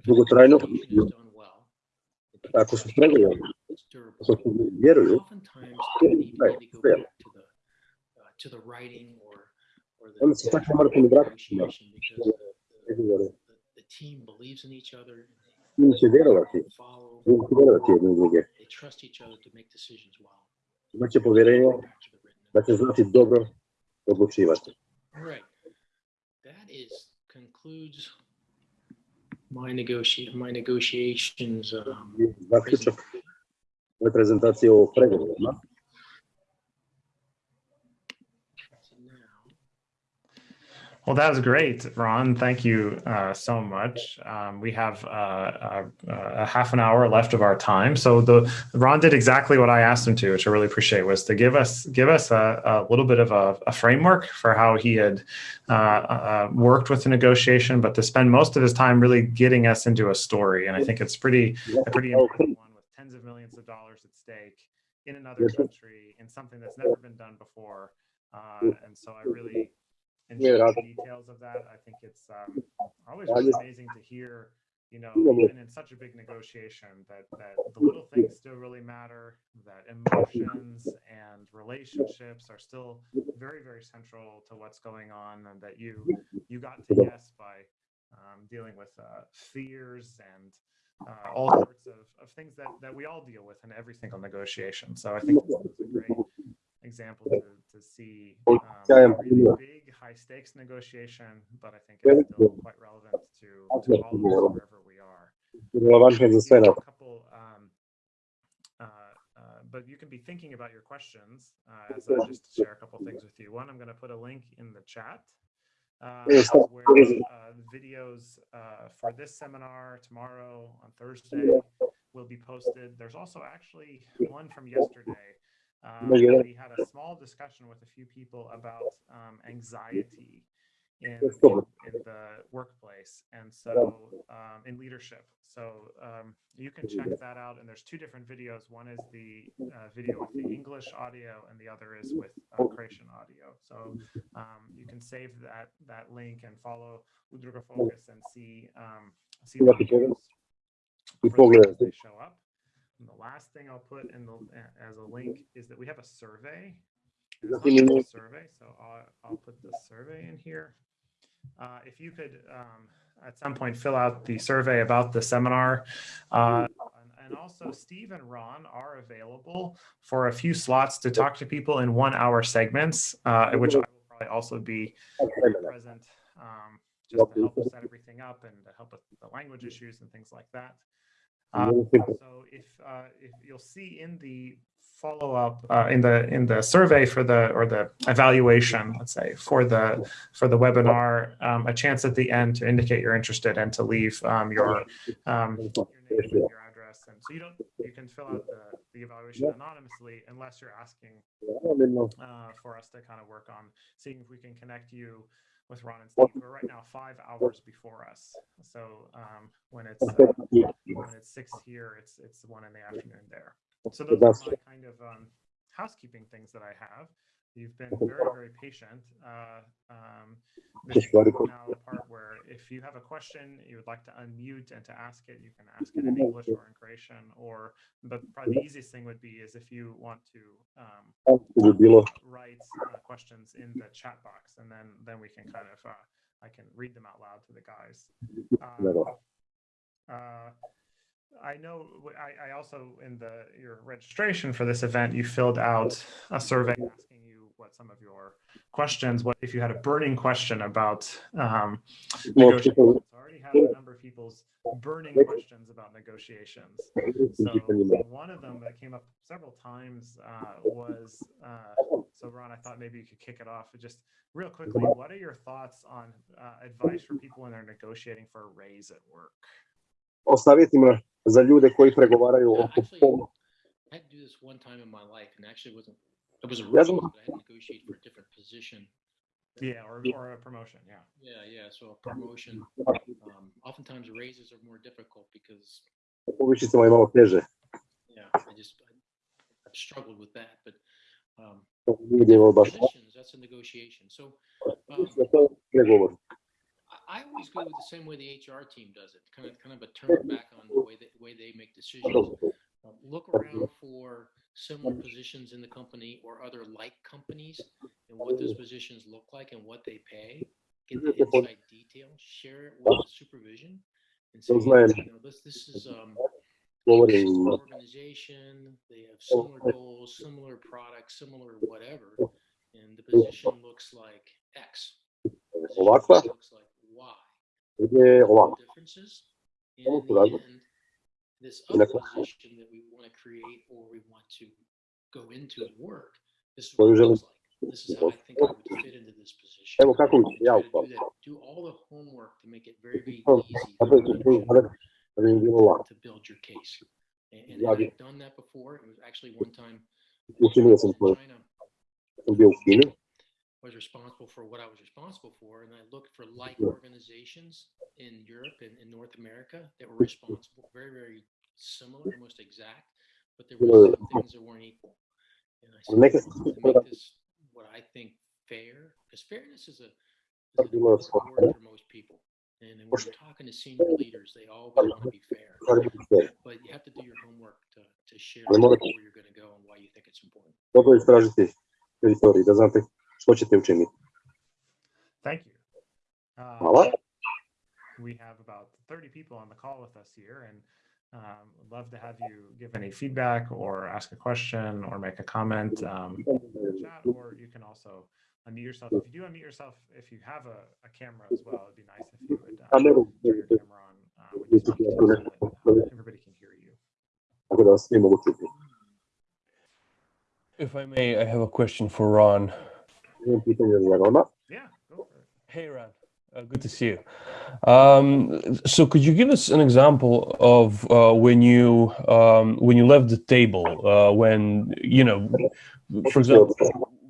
dugotrajno ako su pregovori, ako su vjeruju, onda se tako morate mi vratiti na pregovore. Tim će vjerovati, mogu vjerovati jedne druge. They trust each other to make decisions well. Imaće povjerenje Back to the written da će znati dobro odlučivati. All right. That is concludes my negotiate my negotiations. Um, Zaključak ove prezentacije o pregovorima. so now, Well, that was great, Ron. Thank you uh, so much. Um, we have uh, a, a half an hour left of our time, so the Ron did exactly what I asked him to, which I really appreciate, was to give us give us a, a little bit of a, a framework for how he had uh, uh, worked with the negotiation, but to spend most of his time really getting us into a story. And I think it's pretty a pretty important one with tens of millions of dollars at stake in another country in something that's never been done before. Uh, and so I really enjoy the details of that. I think it's um, always really amazing to hear, you know, even in such a big negotiation, that that the little things still really matter. That emotions and relationships are still very, very central to what's going on, and that you you got to yes by um, dealing with uh, fears and uh, all sorts of, of things that, that we all deal with in every single negotiation. So I think this was a great example to, to see um, a really big high stakes negotiation, but I think it's still quite relevant to, to all of us wherever we are. Relevantno za sve You nas. have a couple, um, uh, uh, but you can be thinking about your questions uh, as I just share a couple things with you. One, I'm going to put a link in the chat uh, where uh, videos uh, for this seminar tomorrow on Thursday will be posted. There's also actually one from yesterday. Um, we had a small discussion with a few people about um, anxiety in, in, in the workplace and so um, in leadership. So um, you can check that out. And there's two different videos. One is the uh, video with the English audio, and the other is with uh, Croatian audio. So um, you can save that that link and follow Udruga Focus and see um, see the videos I for those as pogledajte. they show up. And the last thing I'll put in the as a link is that we have a survey. And it's not just a survey, so I'll, I'll put the survey in here. Uh, if you could um, at some point fill out the survey about the seminar. Uh, and, also Steve and Ron are available for a few slots to talk to people in one hour segments, uh, which I will probably also be present um, just to help set everything up and to help with the language issues and things like that. Uh, so if uh, if you'll see in the follow up uh, in the in the survey for the or the evaluation, let's say for the for the webinar, um, a chance at the end to indicate you're interested and to leave um, your um, your name and your address, and so you don't you can fill out the, the evaluation anonymously unless you're asking uh, for us to kind of work on seeing if we can connect you with Ron and Steve. We're right now five hours before us, so um, when it's uh, when it's six here, it's it's one in the afternoon there. So those are my kind of um, housekeeping things that I have. You've been very very patient. Uh, um, this is now the part where if you have a question you would like to unmute and to ask it, you can ask it in English or in Croatian. Or, but probably the easiest thing would be is if you want to um, Kako bi bilo, write uh, questions in the chat box, and then then we can kind of uh, I can read them out loud to the guys. Um, uh, I know. I, I also in the your registration for this event, you filled out a survey asking you what some of your questions. What if you had a burning question about um, Imamo negotiations? I already have a number of people's burning questions about negotiations. So one of them that came up several times uh, was uh, so Ron. I thought maybe you could kick it off just real quickly. What are your thoughts on uh, advice for people when they're negotiating for a raise at work? O savjetima za ljude koji pregovaraju Yeah, oko actually, pola. I had to do this one time in my life, and actually it wasn't. It was a Yeah, but I had to negotiate for a different position. Yeah, or, or a promotion. Yeah. Yeah, yeah. So a promotion. Um, oftentimes raises are more difficult because Povišicama je malo teže. yeah, I just I, I've struggled with that. But um, To nije bilo baš positions, that's a negotiation. So um, to je pregovor. I I always go with the same way the HR team does it, kind of kind of a turn back on the way that way they make decisions. Um, look around for similar positions in the company or other like companies and what those positions look like and what they pay. Get the inside detail, share it with the supervision, and say, you know, this this is um, organization. They have similar goals, similar products, similar whatever, and the position looks like X. Looks like Y. Differences. And Ovo this other position that we want to create or we want to go into and work, this is what it looks like. This is how I think I would fit into this position. Evo kako bi se ja Try to do, that, do all the homework to make it very, very easy to to- to- da bi im bilo lako. to build your case. And, and I've done that before. It was actually one time China. sam bio u Kini, was responsible for what I was responsible for, and I looked for like organizations in Europe and in North America that were responsible, very, very similar, almost exact, but there were some things that weren't equal. And I said, Neke- to make this what I think fair, because fairness is a is an Bilo word for most people. And then when you're talking to senior leaders, they always want to be fair, stvari biti sve. but you have to do your homework to, to share where you're going to go and why you think it's important. Dobro je istražiti teritorij, da znate što ćete učiniti. Thank you. Uh, Hvala. we have about 30 people on the call with us here and um, would love to have you give any feedback or ask a question or make a comment um, in the chat, or you can also unmute yourself. If you do unmute yourself, if you have a, a camera as well, it'd be nice if you would uh, turn your camera on uh, when you talk so that uh, everybody can hear you. tako da vas svi mogu čuti. If I may, I have a question for Ron. Imam pitanje za Rona. Yeah, go for it. Hey, Ron. Uh, good to see you. Um, so, could you give us an example of uh, when you um, when you left the table? Uh, when you know, for example,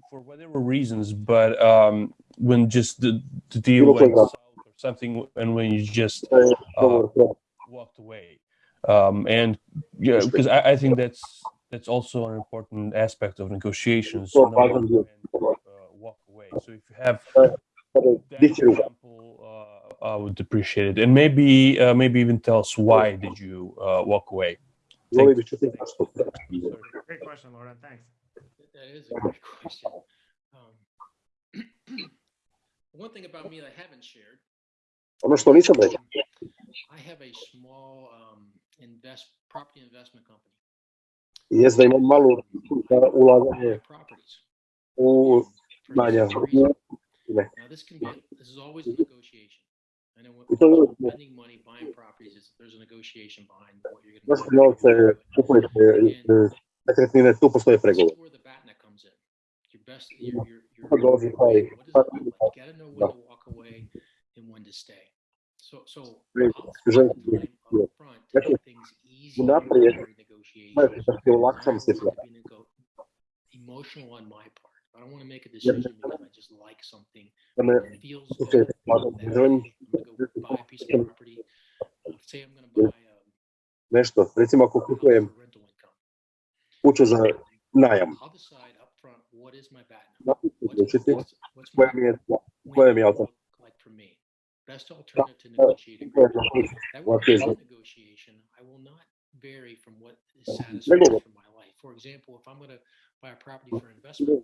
for whatever reasons, but um, when just the, the deal went south or something, and when you just To je dogovor pro- walked away. Um, and yeah, because I, I think that's that's also an important aspect of negotiations. važan uh, walk away. So if you have that example, uh, I would appreciate it, and maybe uh, maybe even tell us why did you uh, walk away. Volio bih čuti Great question, Lauren. Thanks. That is a great question. Um, one thing about me that I haven't shared, Ono što I have a small um, invest property investment company. je da imam malu za I ulaganje buy properties. u for znanja. different reasons. Ne. Now this can be this is always a negotiation. I know when I to je- spending money buying properties, is there's a negotiation behind what you're going Zašto novce kupujete e, nekretnine, tu postoje This pregovor. is where the BATNA comes in. Your best, your, your, your, dolazi taj- what does it look like? You gotta know when to walk away and when to stay. So, so Great. I'll spend Želim the time up front to Dakle, make things easy unaprijed during negotiations. Gledajte, da ti olakšam I want situaciju. to be Emotional on my part. I don't want to make a decision because I just like something. Da me It feels slučaj good. spada. that Želim I'm gonna go buy a piece of property. Uh, Say I'm gonna buy um, nešto, recimo ako kupujem for rental income. kuću za najam, I'll decide up front what is my BATNA. napišem What's, odlučiti what's, what's koja mi je koja mi je alternativa. like for me? best alternative to negotiate agreement. That What way, is in it? negotiation, I will not vary from what is satisfactory for my life. For example, if I'm gonna buy a property for investment,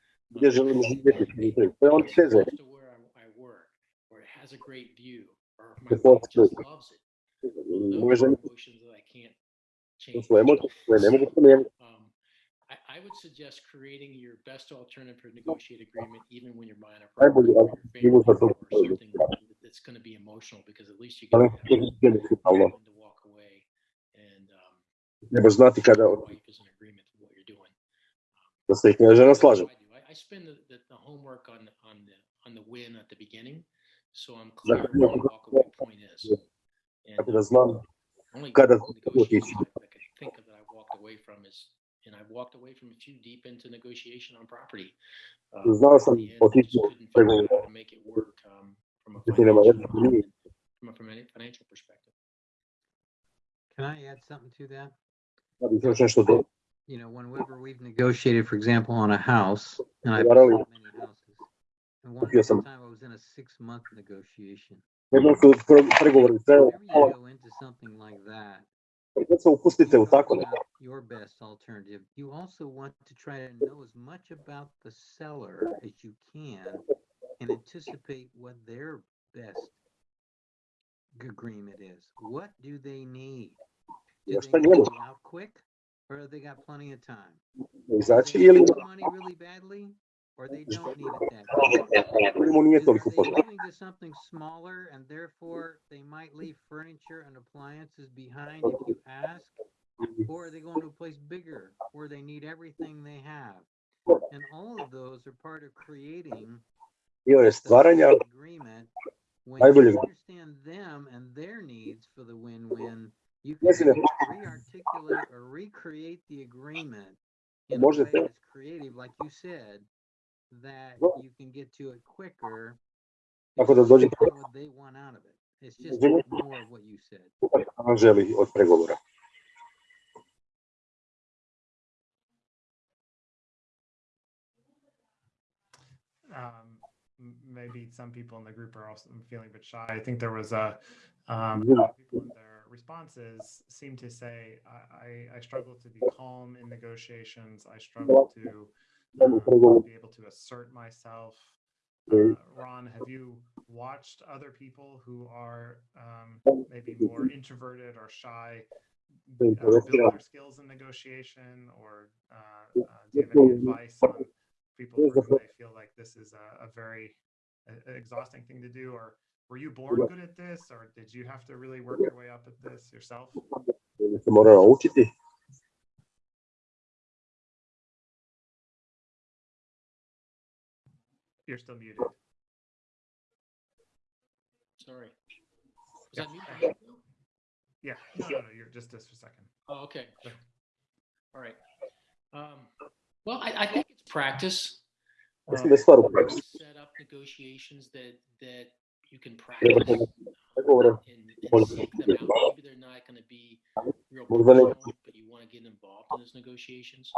emotional. That's more Ne- difficult. gdje želim živjeti, to je on close to where I, I work, or it has a great view, or my The wife just loves it. Those are emotions that I can't change. su emocije koje ne mogu promijeniti. Um, I, I would suggest creating your best alternative for negotiate agreement, even when you're buying a property for your argument family za to or something that's going to be emotional, because at least you get to to je to walk away and um, Trebaš znati kada your wife is in agreement with what you're doing. da se i žena That's slaže. what I do. I, I spend the, the, the homework on on the on the win at the beginning, so I'm Za- clear what the walk away point is. And Tako da um, only negotiation I I can think of that I walked away from is, and I've walked away from a few deep into negotiation on property. Uh, Znao at end, I otići just u couldn't figure out how to make it work um, from a financial, veze, nije. from a financial perspective. Can I add something to that? Da bi još nešto do... You know, whenever we've negotiated, for example, on a house, and I've Naravno. bought many houses. And one sam. time I was in a six-month negotiation. Pre- pregovori trajali Whenever you go into something like that, kad se upustite u talk tako about your best alternative. You also want to try to know as much about the seller as you can and anticipate what their best g- agreement is. What do they need? Do Ja, they šta need njemu? out quick or they got plenty of time? Izaći they need the money really badly or they don't need it that badly. They're moving to something smaller and therefore they might leave furniture and appliances behind if you ask? Or are they going to a place bigger where they need everything they have? And all of those are part of creating the agreement. When you understand them and their needs for the win-win, you can Mislim, re-articulate or recreate the agreement in a way Možete. that's creative, like you said, that you can get to it quicker. Tako da dođe you know what they want out of it. It's just more of what you said. on želi od pregovora. um, maybe some people in the group are also feeling a bit shy. I think there was a, um, Yeah. a lot of people in their responses seem to say, I, I, I struggle to be calm in negotiations. I struggle to um, be able to assert myself. Uh, Ron, have you watched other people who are um, maybe more introverted or shy uh, build their skills in negotiation, or uh, uh, do you have any advice on people who feel like this is a, a very uh, exhausting thing to do, or were you born good at this, or did you have to really work your way up at this yourself? Ili se morala učiti. You're still muted. Sorry. Was that me? Yeah, no, no, no, you're just just for a second. Oh, okay. All right. Um, well, I, I think it's practice. Mislim da je stvar u praksi. set up negotiations that that you can practice and, and seek them out. Maybe they're not going to be real personal, but you want to get involved in those negotiations.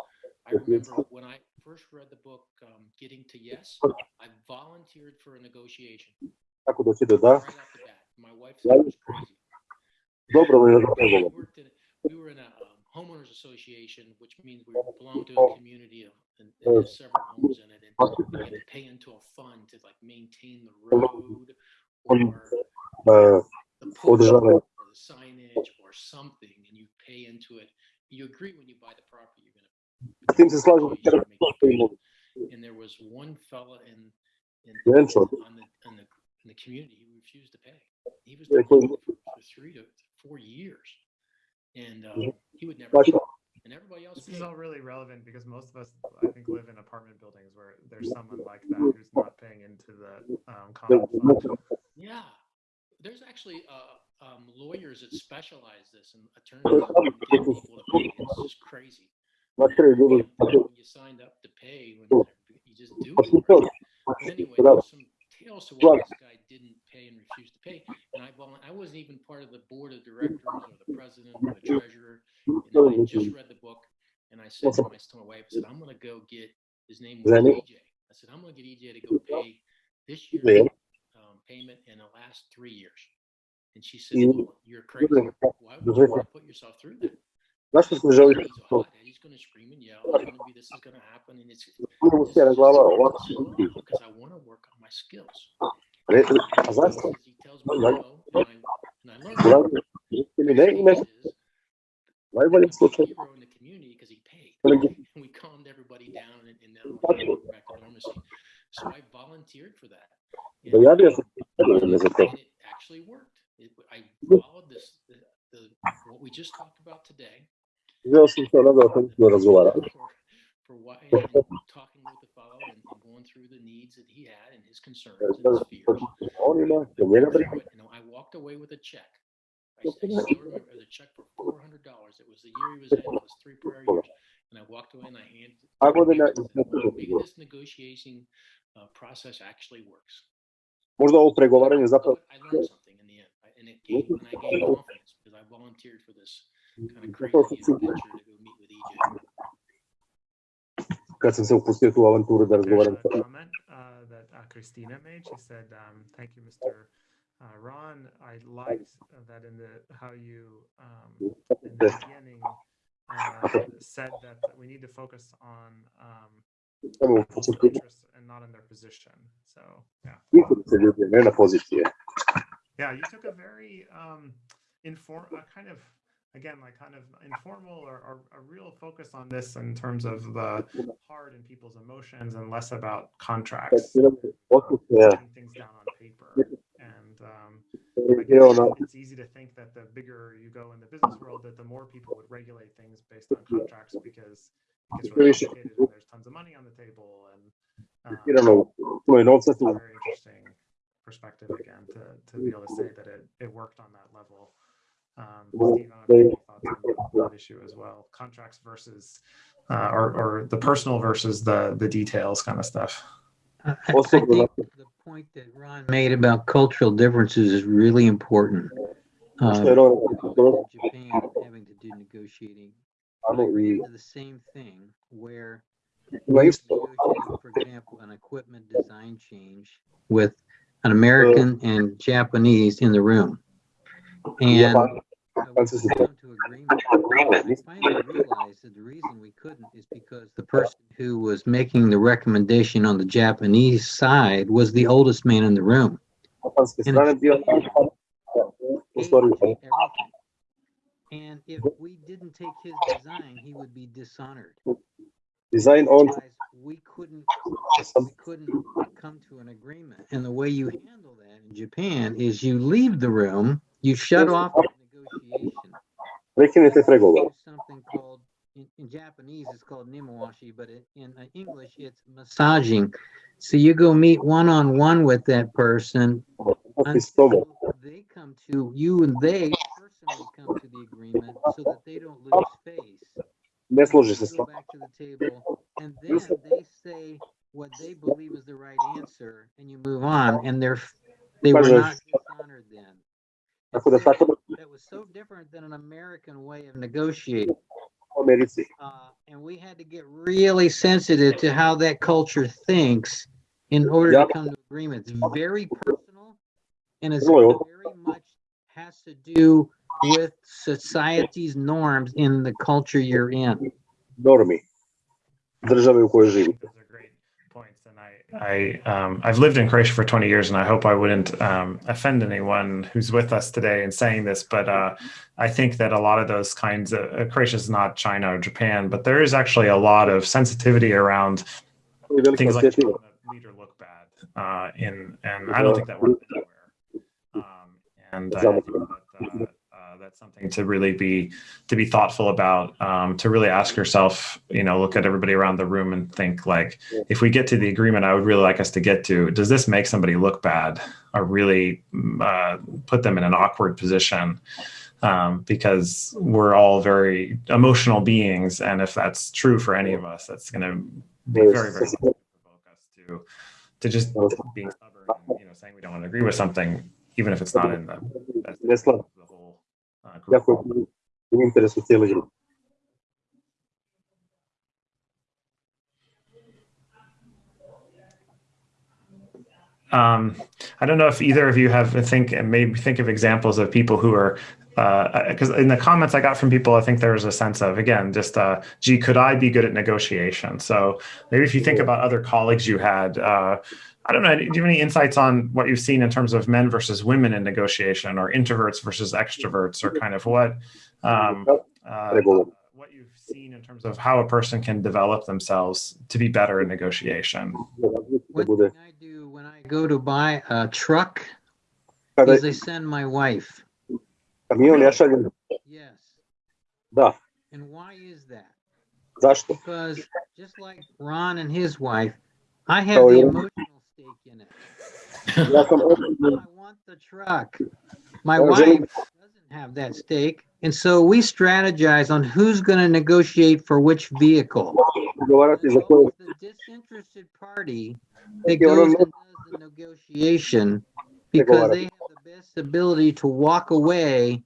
I remember when I first read the book um, "Getting to Yes," I volunteered for a negotiation kako doći do da. right off the bat. My wife said it was crazy. We in, we were in a um, homeowners association, which means we belong to a community of, and, and there's several homes in it, and we had to pay into a fund to like maintain the road or Uh, the pool or the signage or something, and you pay into it. You agree when you buy the property, you're gonna. S tim se slažem you kada make the payment. And there was one fella in, in, Jedan on the, on the, in the community, who refused to pay. He was Ja, doing koji- for, for three to four years. And, um, he would never, pay. and everybody else This is all really relevant because most of us, I think, live in apartment buildings where there's someone like that who's not paying into the um, common fund. Yeah. there's actually uh, um, lawyers that specialize this and attorneys that get people. It's crazy. When you signed up to pay, when you just do it. But anyway, there's some tales to why this guy didn't pay and refused to pay. And I, I wasn't even part of the board of directors or the president or the treasurer. And I just read the book and I said to my, to my wife, I said, I'm gonna go get, his name was EJ. I said, I'm gonna get EJ to go pay this Yeah. Payment in the last three years. And she said, well, you're crazy. Why would you Right. wanna put yourself through that? Zašto smo želi He's a hot head. He's gonna scream and yell. It's gonna be, this is gonna happen and it's. Idemo this is sjera just glava, gonna ovako be će so biti. wrong Because I wanna work on my skills. Re- A? He tells me no, and I, and I learned. Uglavnom, ili ne, i ne, Is najbolji a in the community because he paid. And we calmed everybody down and, and now we're back to normalcy. So I volunteered for that. And- Dojavio sam se za to. and it actually worked. It, I followed this, the, the, what we just talked about today. Se onoga o kojem smo razgovarali. For, why, talking with the fellow and, going through the needs that he had and his concerns and his fears. On ima, da njega briga. You know, I walked away with a check. I, I still remember a check for four hundred dollars. It was the year he was in. It was three prior years. And I walked away and I handed. it A to him godina and said, "Wow, Maybe this negotiating process actually works. Možda ovo pregovaranje zapravo I learned something in the end, and it gave, and I gained confidence because I volunteered for this kind of crazy adventure to go meet with EJ. kad sam se upustio tu avanturu da razgovaram sa a comment uh, that uh, Christina made. She said, um, "Thank you, Mr. Uh, Ron. I liked uh, that in the how you um, in the beginning uh, said that we need to focus on um, people's and not in their position." So yeah, se ljudi, ne na pozicije. yeah, you took a very um, inform, a kind of again like kind of informal or, or a real focus on this in terms of the heart and people's emotions and less about contracts. Putting things down on paper. And um, it's easy to think that the bigger you go in the business world, that the more people would regulate things based on contracts because it gets really complicated and there's tons of money on the table. And um, Irano, puno je novca it's tu. a very interesting perspective again to, to be able to say that it, it worked on that level. Um, Steve, I don't know if you have any on that issue as well. Contracts versus, uh, or, or the personal versus the the details kind of stuff. I, I- I think the point that Ron made about cultural differences is really important. Što je Uh, ono, Japan having to do negotiating. Ano I ran i into the same thing where ima we isto. negotiated, for example, an equipment design change with an American and Japanese in the room. And Japan, uh, we Francis is couldn't come to agreement. I finally realized that the reason we couldn't is because the person who was making the recommendation on the Japanese side was the oldest man in the room. japanske strane bio u Hated stvari everything. And if we didn't take his design, he would be dishonored. Design on we couldn't we couldn't come to an agreement. And the way you handle that in Japan is you leave the room, you shut off the negotiation. prekinete pregovor. There's something called in, in Japanese it's called nemawashi, but it, in uh, English it's massaging. So you go meet one on one with that person Ti s tobom. until they come to you and they personally come to the agreement so that they don't lose face. Ne složi se s You go tobom. back to the table and then they say what they believe is the right answer and you move on and they're they were not dishonored then. Tako da tako da That was so different than an American way of negotiating. Uh, and we had to get really sensitive to how that culture thinks in order Yep. to come to agreement. It's very personal and it's very much has to do with society's norms in the culture you're in. Normi. Države u kojoj I živi. think those great points, and I, I, um, I've lived in Croatia for 20 years, and I hope I wouldn't um, offend anyone who's with us today in saying this, but uh, I think that a lot of those kinds of uh, Croatia is not China or Japan, but there is actually a lot of sensitivity around To je velika things like osjetljivost. Leader look bad, uh, in, and I don't think that works anywhere. Um, and I think that, uh, uh, that's something to really be to be thoughtful about. Um, to really ask yourself, you know, look at everybody around the room and think like, if we get to the agreement, I would really like us to get to. Does this make somebody look bad or really uh, put them in an awkward position? Um, because we're all very emotional beings, and if that's true for any of us, that's going to be very, very to to just being stubborn and you know saying we don't want to agree with something, even if it's not in the, the whole uh, group. Um, I don't know if either of you have think and maybe think of examples of people who are because uh, in the comments I got from people, I think there was a sense of again, just uh, gee, could I be good at negotiation? So maybe if you think about other colleagues you had, uh, I don't know, do you have any insights on what you've seen in terms of men versus women in negotiation, or introverts versus extroverts, or kind of what um, uh, what you've seen in terms of how a person can develop themselves to be better in negotiation? What can I do when I go to buy a truck? Is I send my wife. каміон я шалю. Yes. Да. And why is that? Zašto? Because just like Ron and his wife, I have Oh, the yeah. emotional stake in it. Ja sam osobno I want the truck. My Oh, wife Jimmy. doesn't have that stake. And so we strategize on who's going to negotiate for which vehicle. pregovarati It's za koje always the disinterested party that Yeah, well, goes and no- does the negotiation because they have the best ability to walk away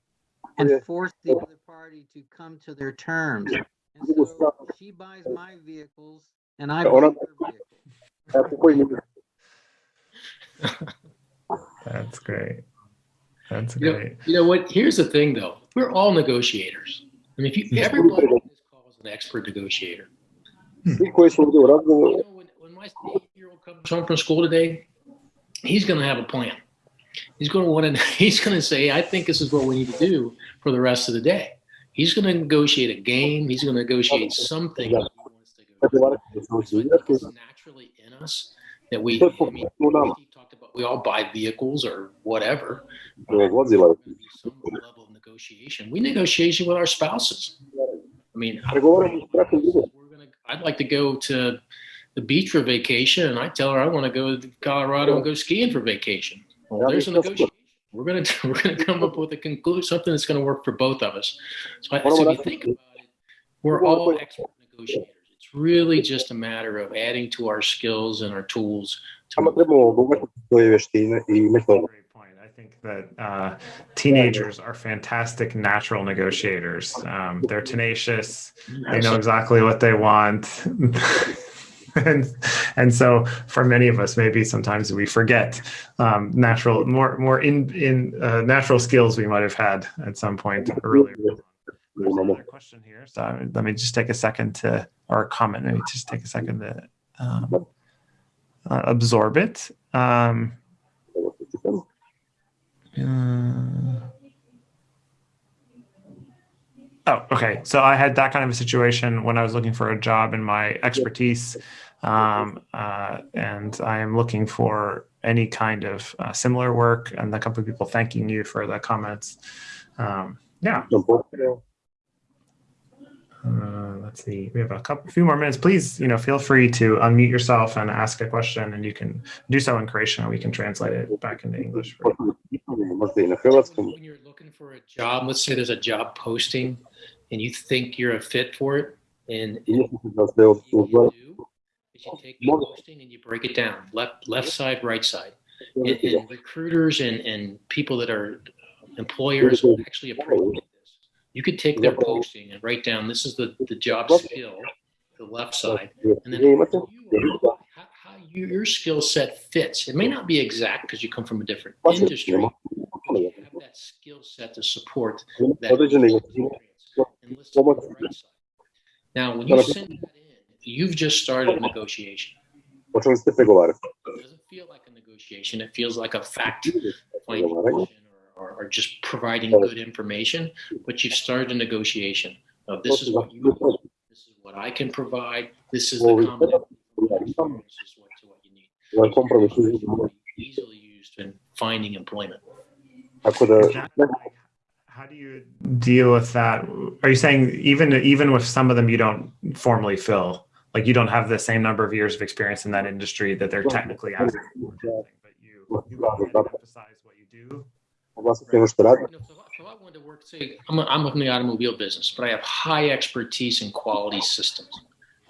and Yeah. force the other party to come to their terms. And so she buys my vehicles and I buy her vehicles. ja kupujem ime. That's great. That's You know, great. you know what? Here's the thing, though. We're all negotiators. I mean, if you hmm. everybody on this call is an expert negotiator. Svi koji su ovdje u razgovoru, You know, when, when my eight-year-old comes home from school today, he's going to have a plan. He's going to want to. He's going to say, "I think this is what we need to do for the rest of the day." He's going to negotiate a game. He's going to negotiate something. that he wants to go. pregovarati za svoju So I think igračku, it's naturally in us that we. I mean, talked about we all buy vehicles or whatever. vozila. Some level of negotiation. We negotiate with our spouses. I mean, I- Pregovaramo s brakom drugom. we're gonna. I'd like to go to the beach for vacation, and I tell her I want to go to Colorado and go skiing for vacation. Well, there's a negotiation. We're gonna we're gonna come up with a conclusion, something that's gonna work for both of us. So, I, so if you think about it, we're all expert negotiators. It's really just a matter of adding to our skills and our tools. Samo To, trebamo obogatiti svoje vještine i metode. Great point. I think that uh, teenagers are fantastic natural negotiators. Um, they're tenacious. They know exactly what they want. and, and so for many of us, maybe sometimes we forget um, natural, more, more in, in uh, natural skills we might have had at some point earlier. There's another question here. So let me just take a second to, or a comment, maybe just take a second to um, uh, absorb it. Um, uh, oh, okay. So I had that kind of a situation when I was looking for a job in my expertise, um, uh, and I am looking for any kind of uh, similar work. And a couple of people thanking you for the comments. Um, yeah. Uh, let's see. We have a couple, few more minutes. Please, you know, feel free to unmute yourself and ask a question, and you can do so in Croatian, and we can translate it back into English. For you. Možda i na hrvatskom. when you're looking for a job, let's say there's a job posting, and you think you're a fit for it, and I is you take the posting and you break it down left left side right side. And, and recruiters and, and people that are uh, employers will actually approach this. You could take their posting and write down this is the, the job skill the left side. And then Gdje you are, how, how you, your skill set fits. It may not be exact because you come from a different industry but you have that skill set to support that experience and list the right side. Now, when you send that in, you've just started a negotiation. Počeli ste pregovarati. It doesn't feel like a negotiation. It feels like a fact finding question or, or, or just providing good information, but you've started a negotiation of this is what you want, this is what I can provide, this is the combination. This is what, what you need. Ovaj Easily used in finding employment. Tako da, Is how do you deal with that? Are you saying even even with some of them you don't formally fill, like you don't have the same number of years of experience in that industry that they're technically asking for, but you you go emphasize what you do? Oglasite ono što radi. You know, so, so I wanted to work, say, I'm, I'm in the automobile business, but I have high expertise in quality systems.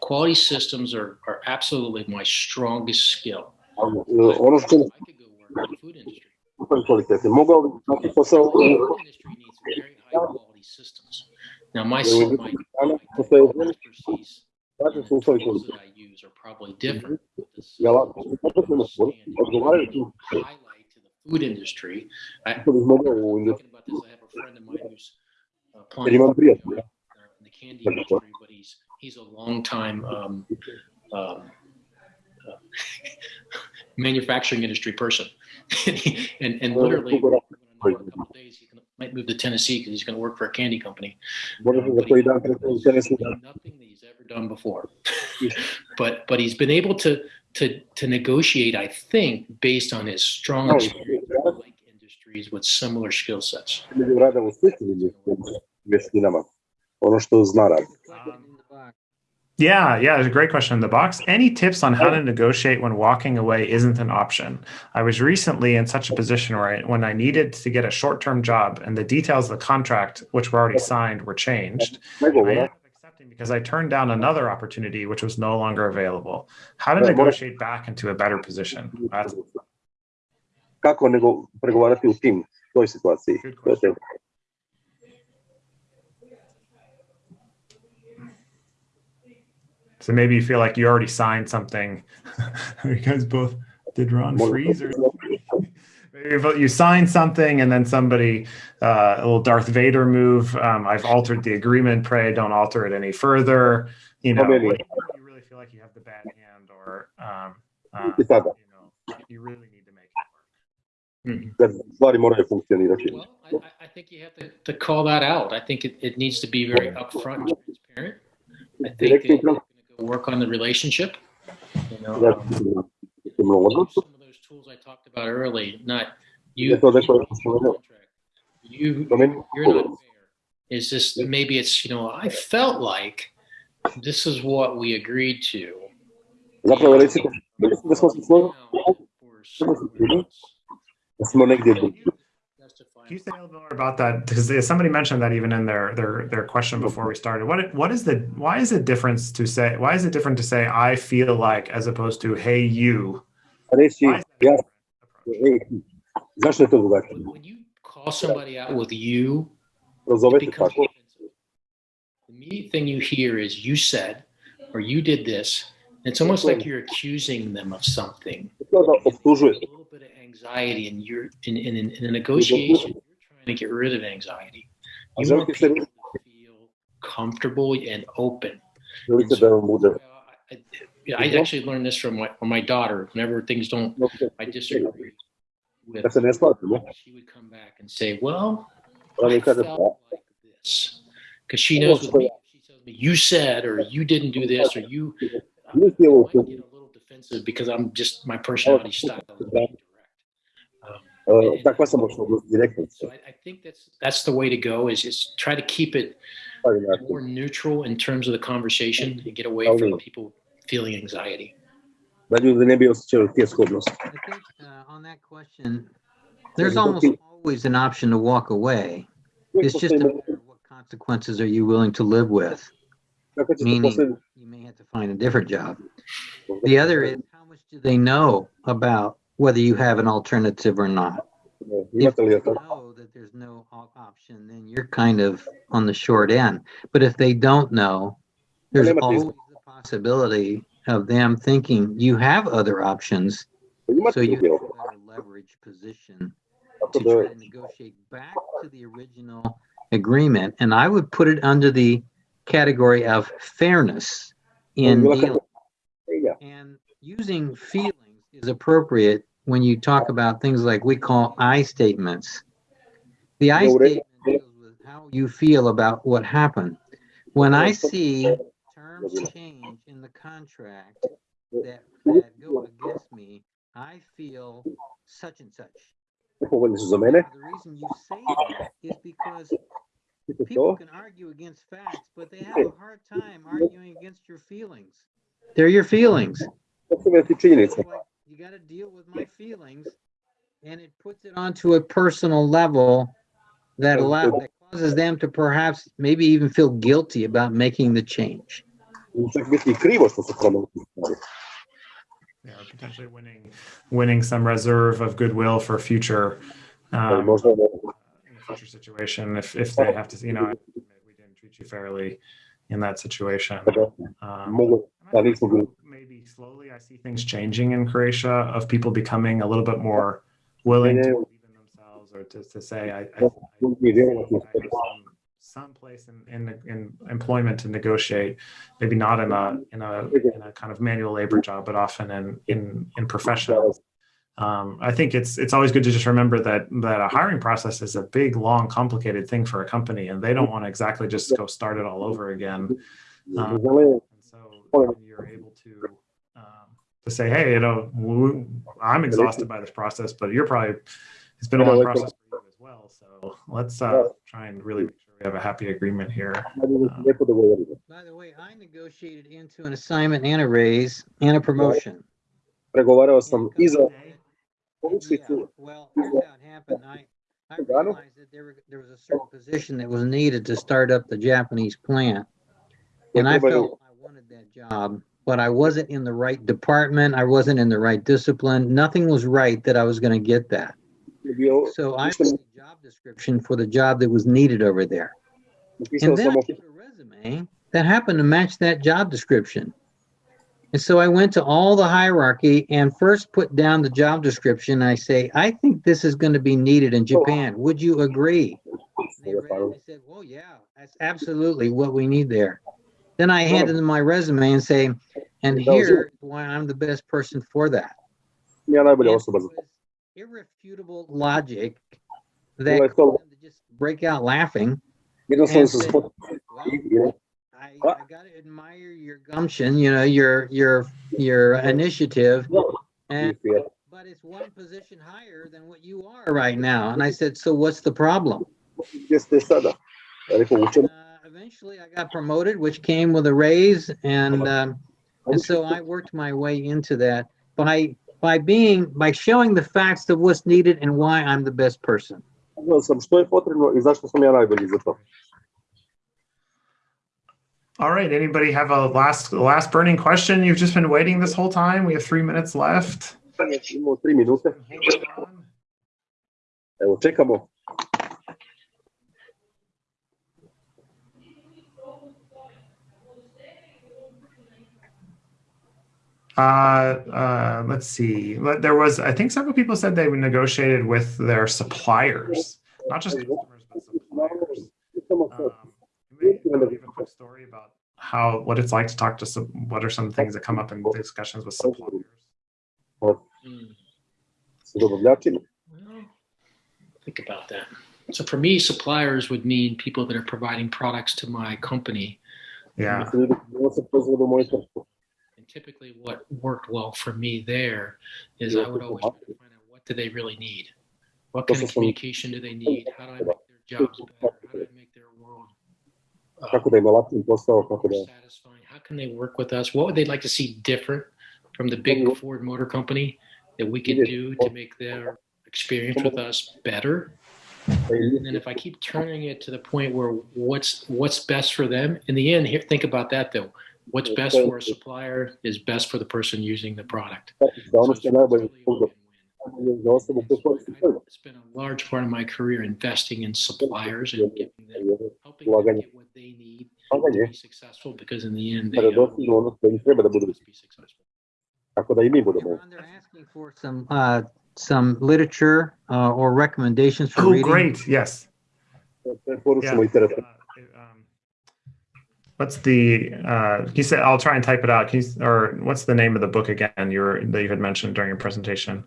Quality systems are, are absolutely my strongest skill. Ali, e, I could go work in the food industry. super kvalitete. Mogao bi naći posao The u food industry needs very high quality systems. Now, my, sy- my, my expertise takvi and sustavi tools that I use are probably different. but the Ja, systems zaposleno are Highlight to the food industry. I, što bi mogao u talking about this, I have a friend of mine who's uh, applying for, prijatelja. uh, in the candy industry, but he's he's a long time um, um, uh, manufacturing industry person, and and literally a couple days he can, might move to Tennessee because he's going to work for a candy company. Možda se za koji dan krenuo Tennessee Nothing that he's ever done before, but but he's been able to to to negotiate. I think based on his strong Oh, experience in like industries with similar skill sets. među Yeah, yeah, it's a great question in the box. Any tips on how to negotiate when walking away isn't an option? I was recently in such a position where I, when I needed to get a short-term job and the details of the contract, which were already signed, were changed, I ended up accepting because I turned down another opportunity which was no longer available. How to negotiate back into a better position? That's kako pregovarati u tim toj situaciji. Good To je question. teško. So maybe you feel like you already signed something. you guys both did Ron freeze or Maybe you signed something and then somebody uh, a little Darth Vader move. Um, I've altered the agreement. Pray don't alter it any further. You know, maybe. you really feel like you have the bad hand, or um, uh, I sada, you know, you really need to make it work. kad stvari moraju funkcionirati. Well, I, I- I think you have to, to call that out. I think it, it needs to be very upfront and transparent. I think that Direktno you're gonna go work on the relationship. You know, um, ćemo use odnos, some of those tools I talked about early, not you. je to neko što You, you're not fair. It's just, maybe it's, you know, I felt like this is what we agreed to. Zapravo recite, mislim da smo se složili For someone else. da smo negdje Can you justify Can you say a little bit more about that? Because somebody mentioned that even in their their their question before we started. What what is the why is it difference to say why is it different to say I feel like as opposed to hey you? reći, Why that a ja, different approach? ej, zašto je to drugačije? When you call somebody out with you, it becomes. The immediate thing you hear is you said or you did this. It's almost like you're accusing them of something. da A little bit of anxiety, and you're in, in, in a negotiation. You're trying to get rid of anxiety. You want people to feel comfortable and open. vam bude. I, I, I actually learned this from my, from my daughter. Whenever things don't, I disagree with, she would come back and say, "Well, I felt like this," because she knows with me. She tells me, "You said," or "You didn't do this," or "You." I Nisi ovo might get a little defensive because I'm just my personality style is being direct. Um, uh, takva sam baš direktno. so I, I think that's that's the way to go. Is is try to keep it more neutral in terms of the conversation and get away from people feeling anxiety. Da ljudi ne bi osjećali tjeskodnost. I think uh, on that question, there's almost always an option to walk away. It's just a matter of what consequences are you willing to live with. Meaning- You may have to find a different job. The other is how much do they know about whether you have an alternative or not? If imate li they know that there's no option, then you're kind of on the short end. But if they don't know, there's always the possibility of them thinking you have other options, so you have a leverage position to try to negotiate back to the original agreement. And I would put it under the category of fairness in dealing. And using feelings is appropriate when you talk about things like we call I statements. The I Yeah, what it- statement deals with how you feel about what happened. When I see terms change in the contract that, that go against me, I feel such and such. nepovoljni su za mene. The reason you say that is because people can argue against facts, but they have a hard time arguing against your feelings. They're your feelings. to su meni činjenice. It's like, you got to deal with my feelings, and it puts it onto a personal level that allow that causes them to perhaps maybe even feel guilty about making the change. Čak biti i krivo što su promenili stvari. you know, potentially winning winning some reserve of goodwill for future um, možda in a future situation. If if they have to you know we didn't treat you fairly in that situation. Um, mogu, da nismo bili maybe slowly I see things changing in Croatia of people becoming a little bit more willing to believe in themselves or to, to say I, I, I, drugi vjerovati u I some, some place in, in in employment to negotiate, maybe not in a in a in a kind of manual labor job, but often in in in professional. Um, I think it's it's always good to just remember that that a hiring process is a big, long, complicated thing for a company, and they don't want to exactly just go start it all over again. Um, and so you're able to um, to say, hey, you know, w- I'm exhausted by this process, but you're probably it's been a long process for you as well. So let's uh, try and really make sure we have a happy agreement here. lijepo. By the way, I negotiated into an assignment and a raise and a promotion. Pregovarao sam i za company- Yeah, well, here's how it happened. I, I realized that there, were- there was a certain position that was needed to start up the Japanese plant. And I felt I wanted that job, but I wasn't in the right department. I wasn't in the right discipline. Nothing was right that I was gonna get that. So I wrote a job description for the job that was needed over there. And then I a resume that happened to match that job description. And so I went to all the hierarchy and first put down the job description. I say, I think this is going to be needed in Japan. Would you agree? They read it and they said, well, yeah, that's absolutely what we need there. Then I handed them my resume and say, and here why I'm the best person for that. ja najbolja And osoba it was irrefutable logic that Bilo je to- caused them to just break out laughing. Jednostavno And sam say, well, i- i- gotta admire your gumption, you know, your, your, your initiative. And, but it's one position higher than what you are right now. And I said, so what's the problem? Gdje ste sada? Ja rekao, u čemu? Uh, eventually I got promoted, which came with a raise and, um, and so I worked my way into that by, by being, by showing the facts of what's needed and why I'm the best person. Sam što potrebno i zašto sam ja najbolji za to. All right. Anybody have a last last burning question? You've just been waiting this whole time. We have three minutes left. Minute. Hold on. Evo, čekamo. Uh, uh, let's see. There was, I think, several people said they negotiated with their suppliers, not just customers, but suppliers. Um, maybe you wanna give a quick story about how what it's like to talk to some. What are some things that come up in discussions with suppliers? Mm. Well, think about that. So for me, suppliers would mean people that are providing products to my company. Yeah. Mislim, ljudi koji donose proizvode u moju tvrtku. And typically, what worked well for me there is I would always try to find out what do they really need. What kind of communication do they need? How do I make their jobs better? How do I make their world uh, Kako da im olakšim posao, kako more da... satisfying? How can they work with us? What would they like to see different from the big Ford Motor Company that we could do to make their experience with us better? And then if I keep turning it to the point where what's what's best for them, in the end, here think about that though. What's best for a supplier is best for the person using the product. So it's što je a win-win. za osobu koju koristi proizvod. I spent a large part of my career investing in suppliers and giving them, helping them get what they need to Ulaganje, be successful because in the end, they kada uh, dostignu ono što im treba da budu, must be successful. tako da i mi budemo. Ron, they're asking for some, uh, some literature, uh, or recommendations for Oh, reading. great. Yes. Preporučimo Uh, um, what's the? Uh, you said I'll try and type it out. Can you, or what's the name of the book again? You were that you had mentioned during your presentation.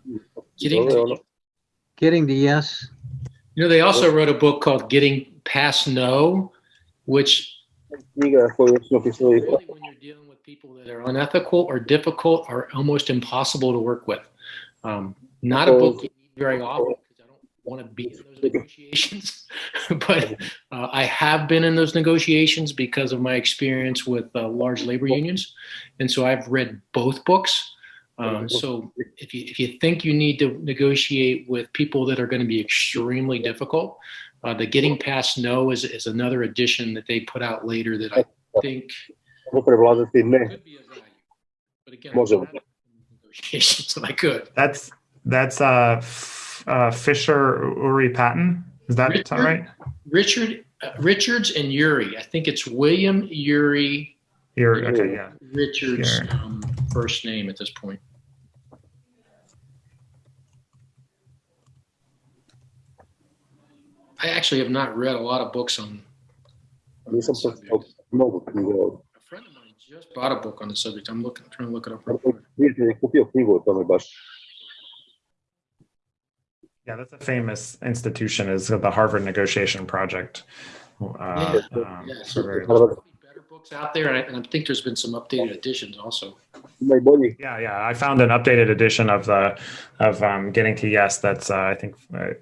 Getting Ovo je to, Getting to yes. you know, they also wrote a book called Getting Past No, which knjiga koju smo pisali really when you're dealing with people that are unethical or difficult or almost impossible to work with. Um, not a book you need very often because I don't want to be in those negotiations, but uh, I have been in those negotiations because of my experience with uh, large labor unions, and so I've read both books. Um, so if you if you think you need to negotiate with people that are going to be extremely difficult, uh, the Getting Past No is is another addition that they put out later that I think Mogu prevladati ne. could be of value. But again, Možemo. I'm negotiations, and I could. That's that's uh, uh Fisher Ury Patton. Is that Richard? right? Richard uh, Richards and Ury. I think it's William Ury. You're okay. Yeah. Richards' um, first name at this point. I actually have not read a lot of books on. on Nisam subject. pročitao mnogo knjiga. od- A friend of mine just bought a book on the subject. I'm looking, trying to look it up. real quick. Prijatelj je kupio knjigu o tome baš. Yeah, that's a famous institution. Is the Harvard Negotiation Project. Uh, Yeah, um, yeah, for very- Harvard. Probably better books out there, and I, and I think there's been some updated editions also. Ima i. Yeah, yeah. I found an updated edition of the of um, Getting to Yes. That's uh, I think uh,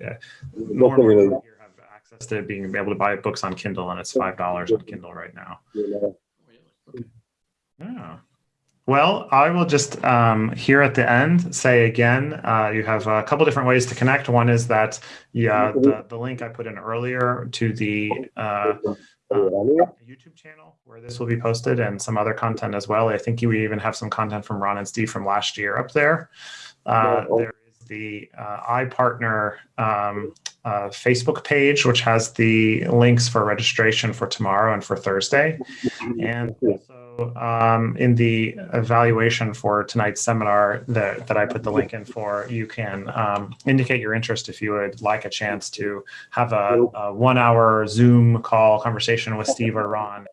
to being able to buy books on Kindle, and it's five dollars on Kindle right now. Yeah. Well, I will just um, here at the end say again, uh, you have a couple different ways to connect. One is that yeah, the, the link I put in earlier to the uh, ranije. YouTube channel where this will be posted and some other content as well. I think you even have some content from Ron and Steve from last year up there. Uh, there is the uh, iPartner um, uh, Facebook page, which has the links for registration for tomorrow and for Thursday. And also um, in the evaluation for tonight's seminar that, that I put the link in for, you can um, indicate your interest if you would like a chance to have a, a one hour Zoom call conversation with Steve or Ron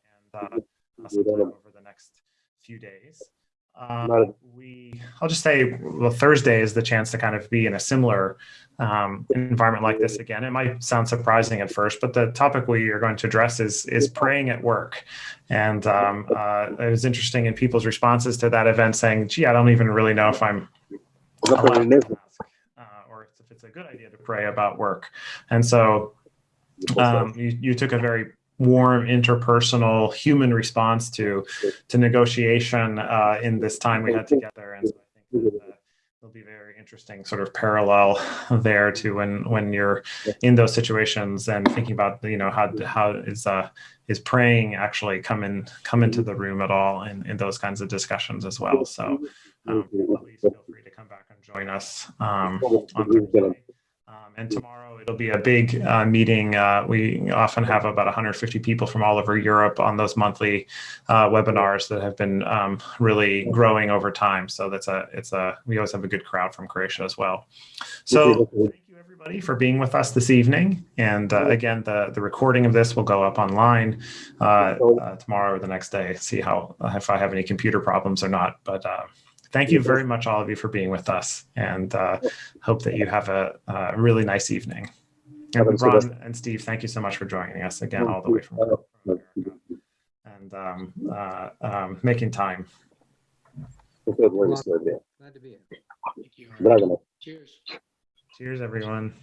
and uh, over the next few days. Um, we, I'll just say, well, Thursday is the chance to kind of be in a similar um, environment like this again. It might sound surprising at first, but the topic we are going to address is is praying at work, and um, uh, it was interesting in people's responses to that event saying, "Gee, I don't even really know if I'm allowed ne to ask, uh, or if it's a good idea to pray about work." And so um, you, you took a very warm interpersonal human response to to negotiation uh, in this time we had together. And so i think that, uh, there'll be very interesting sort of parallel there to when when you're in those situations and thinking about you know how how is uh is praying actually come in come into the room at all in in those kinds of discussions as well so um, please feel free to come back and join us um, on Thursday. And tomorrow it'll be a big uh, meeting. Uh, we often have about 150 people from all over Europe on those monthly uh, webinars that have been um, really growing over time. So that's a it's a we always have a good crowd from Croatia as well. So thank you everybody for being with us this evening. And uh, again, the the recording of this will go up online uh, uh, tomorrow or the next day. See how if I have any computer problems or not, but thank you very much, all of you, for being with us, and uh, hope that you have a, a really nice evening. And Ron and Steve, thank you so much for joining us again all the way from and um, uh, um, making time. Glad to be here. Thank you. Cheers. Cheers, everyone.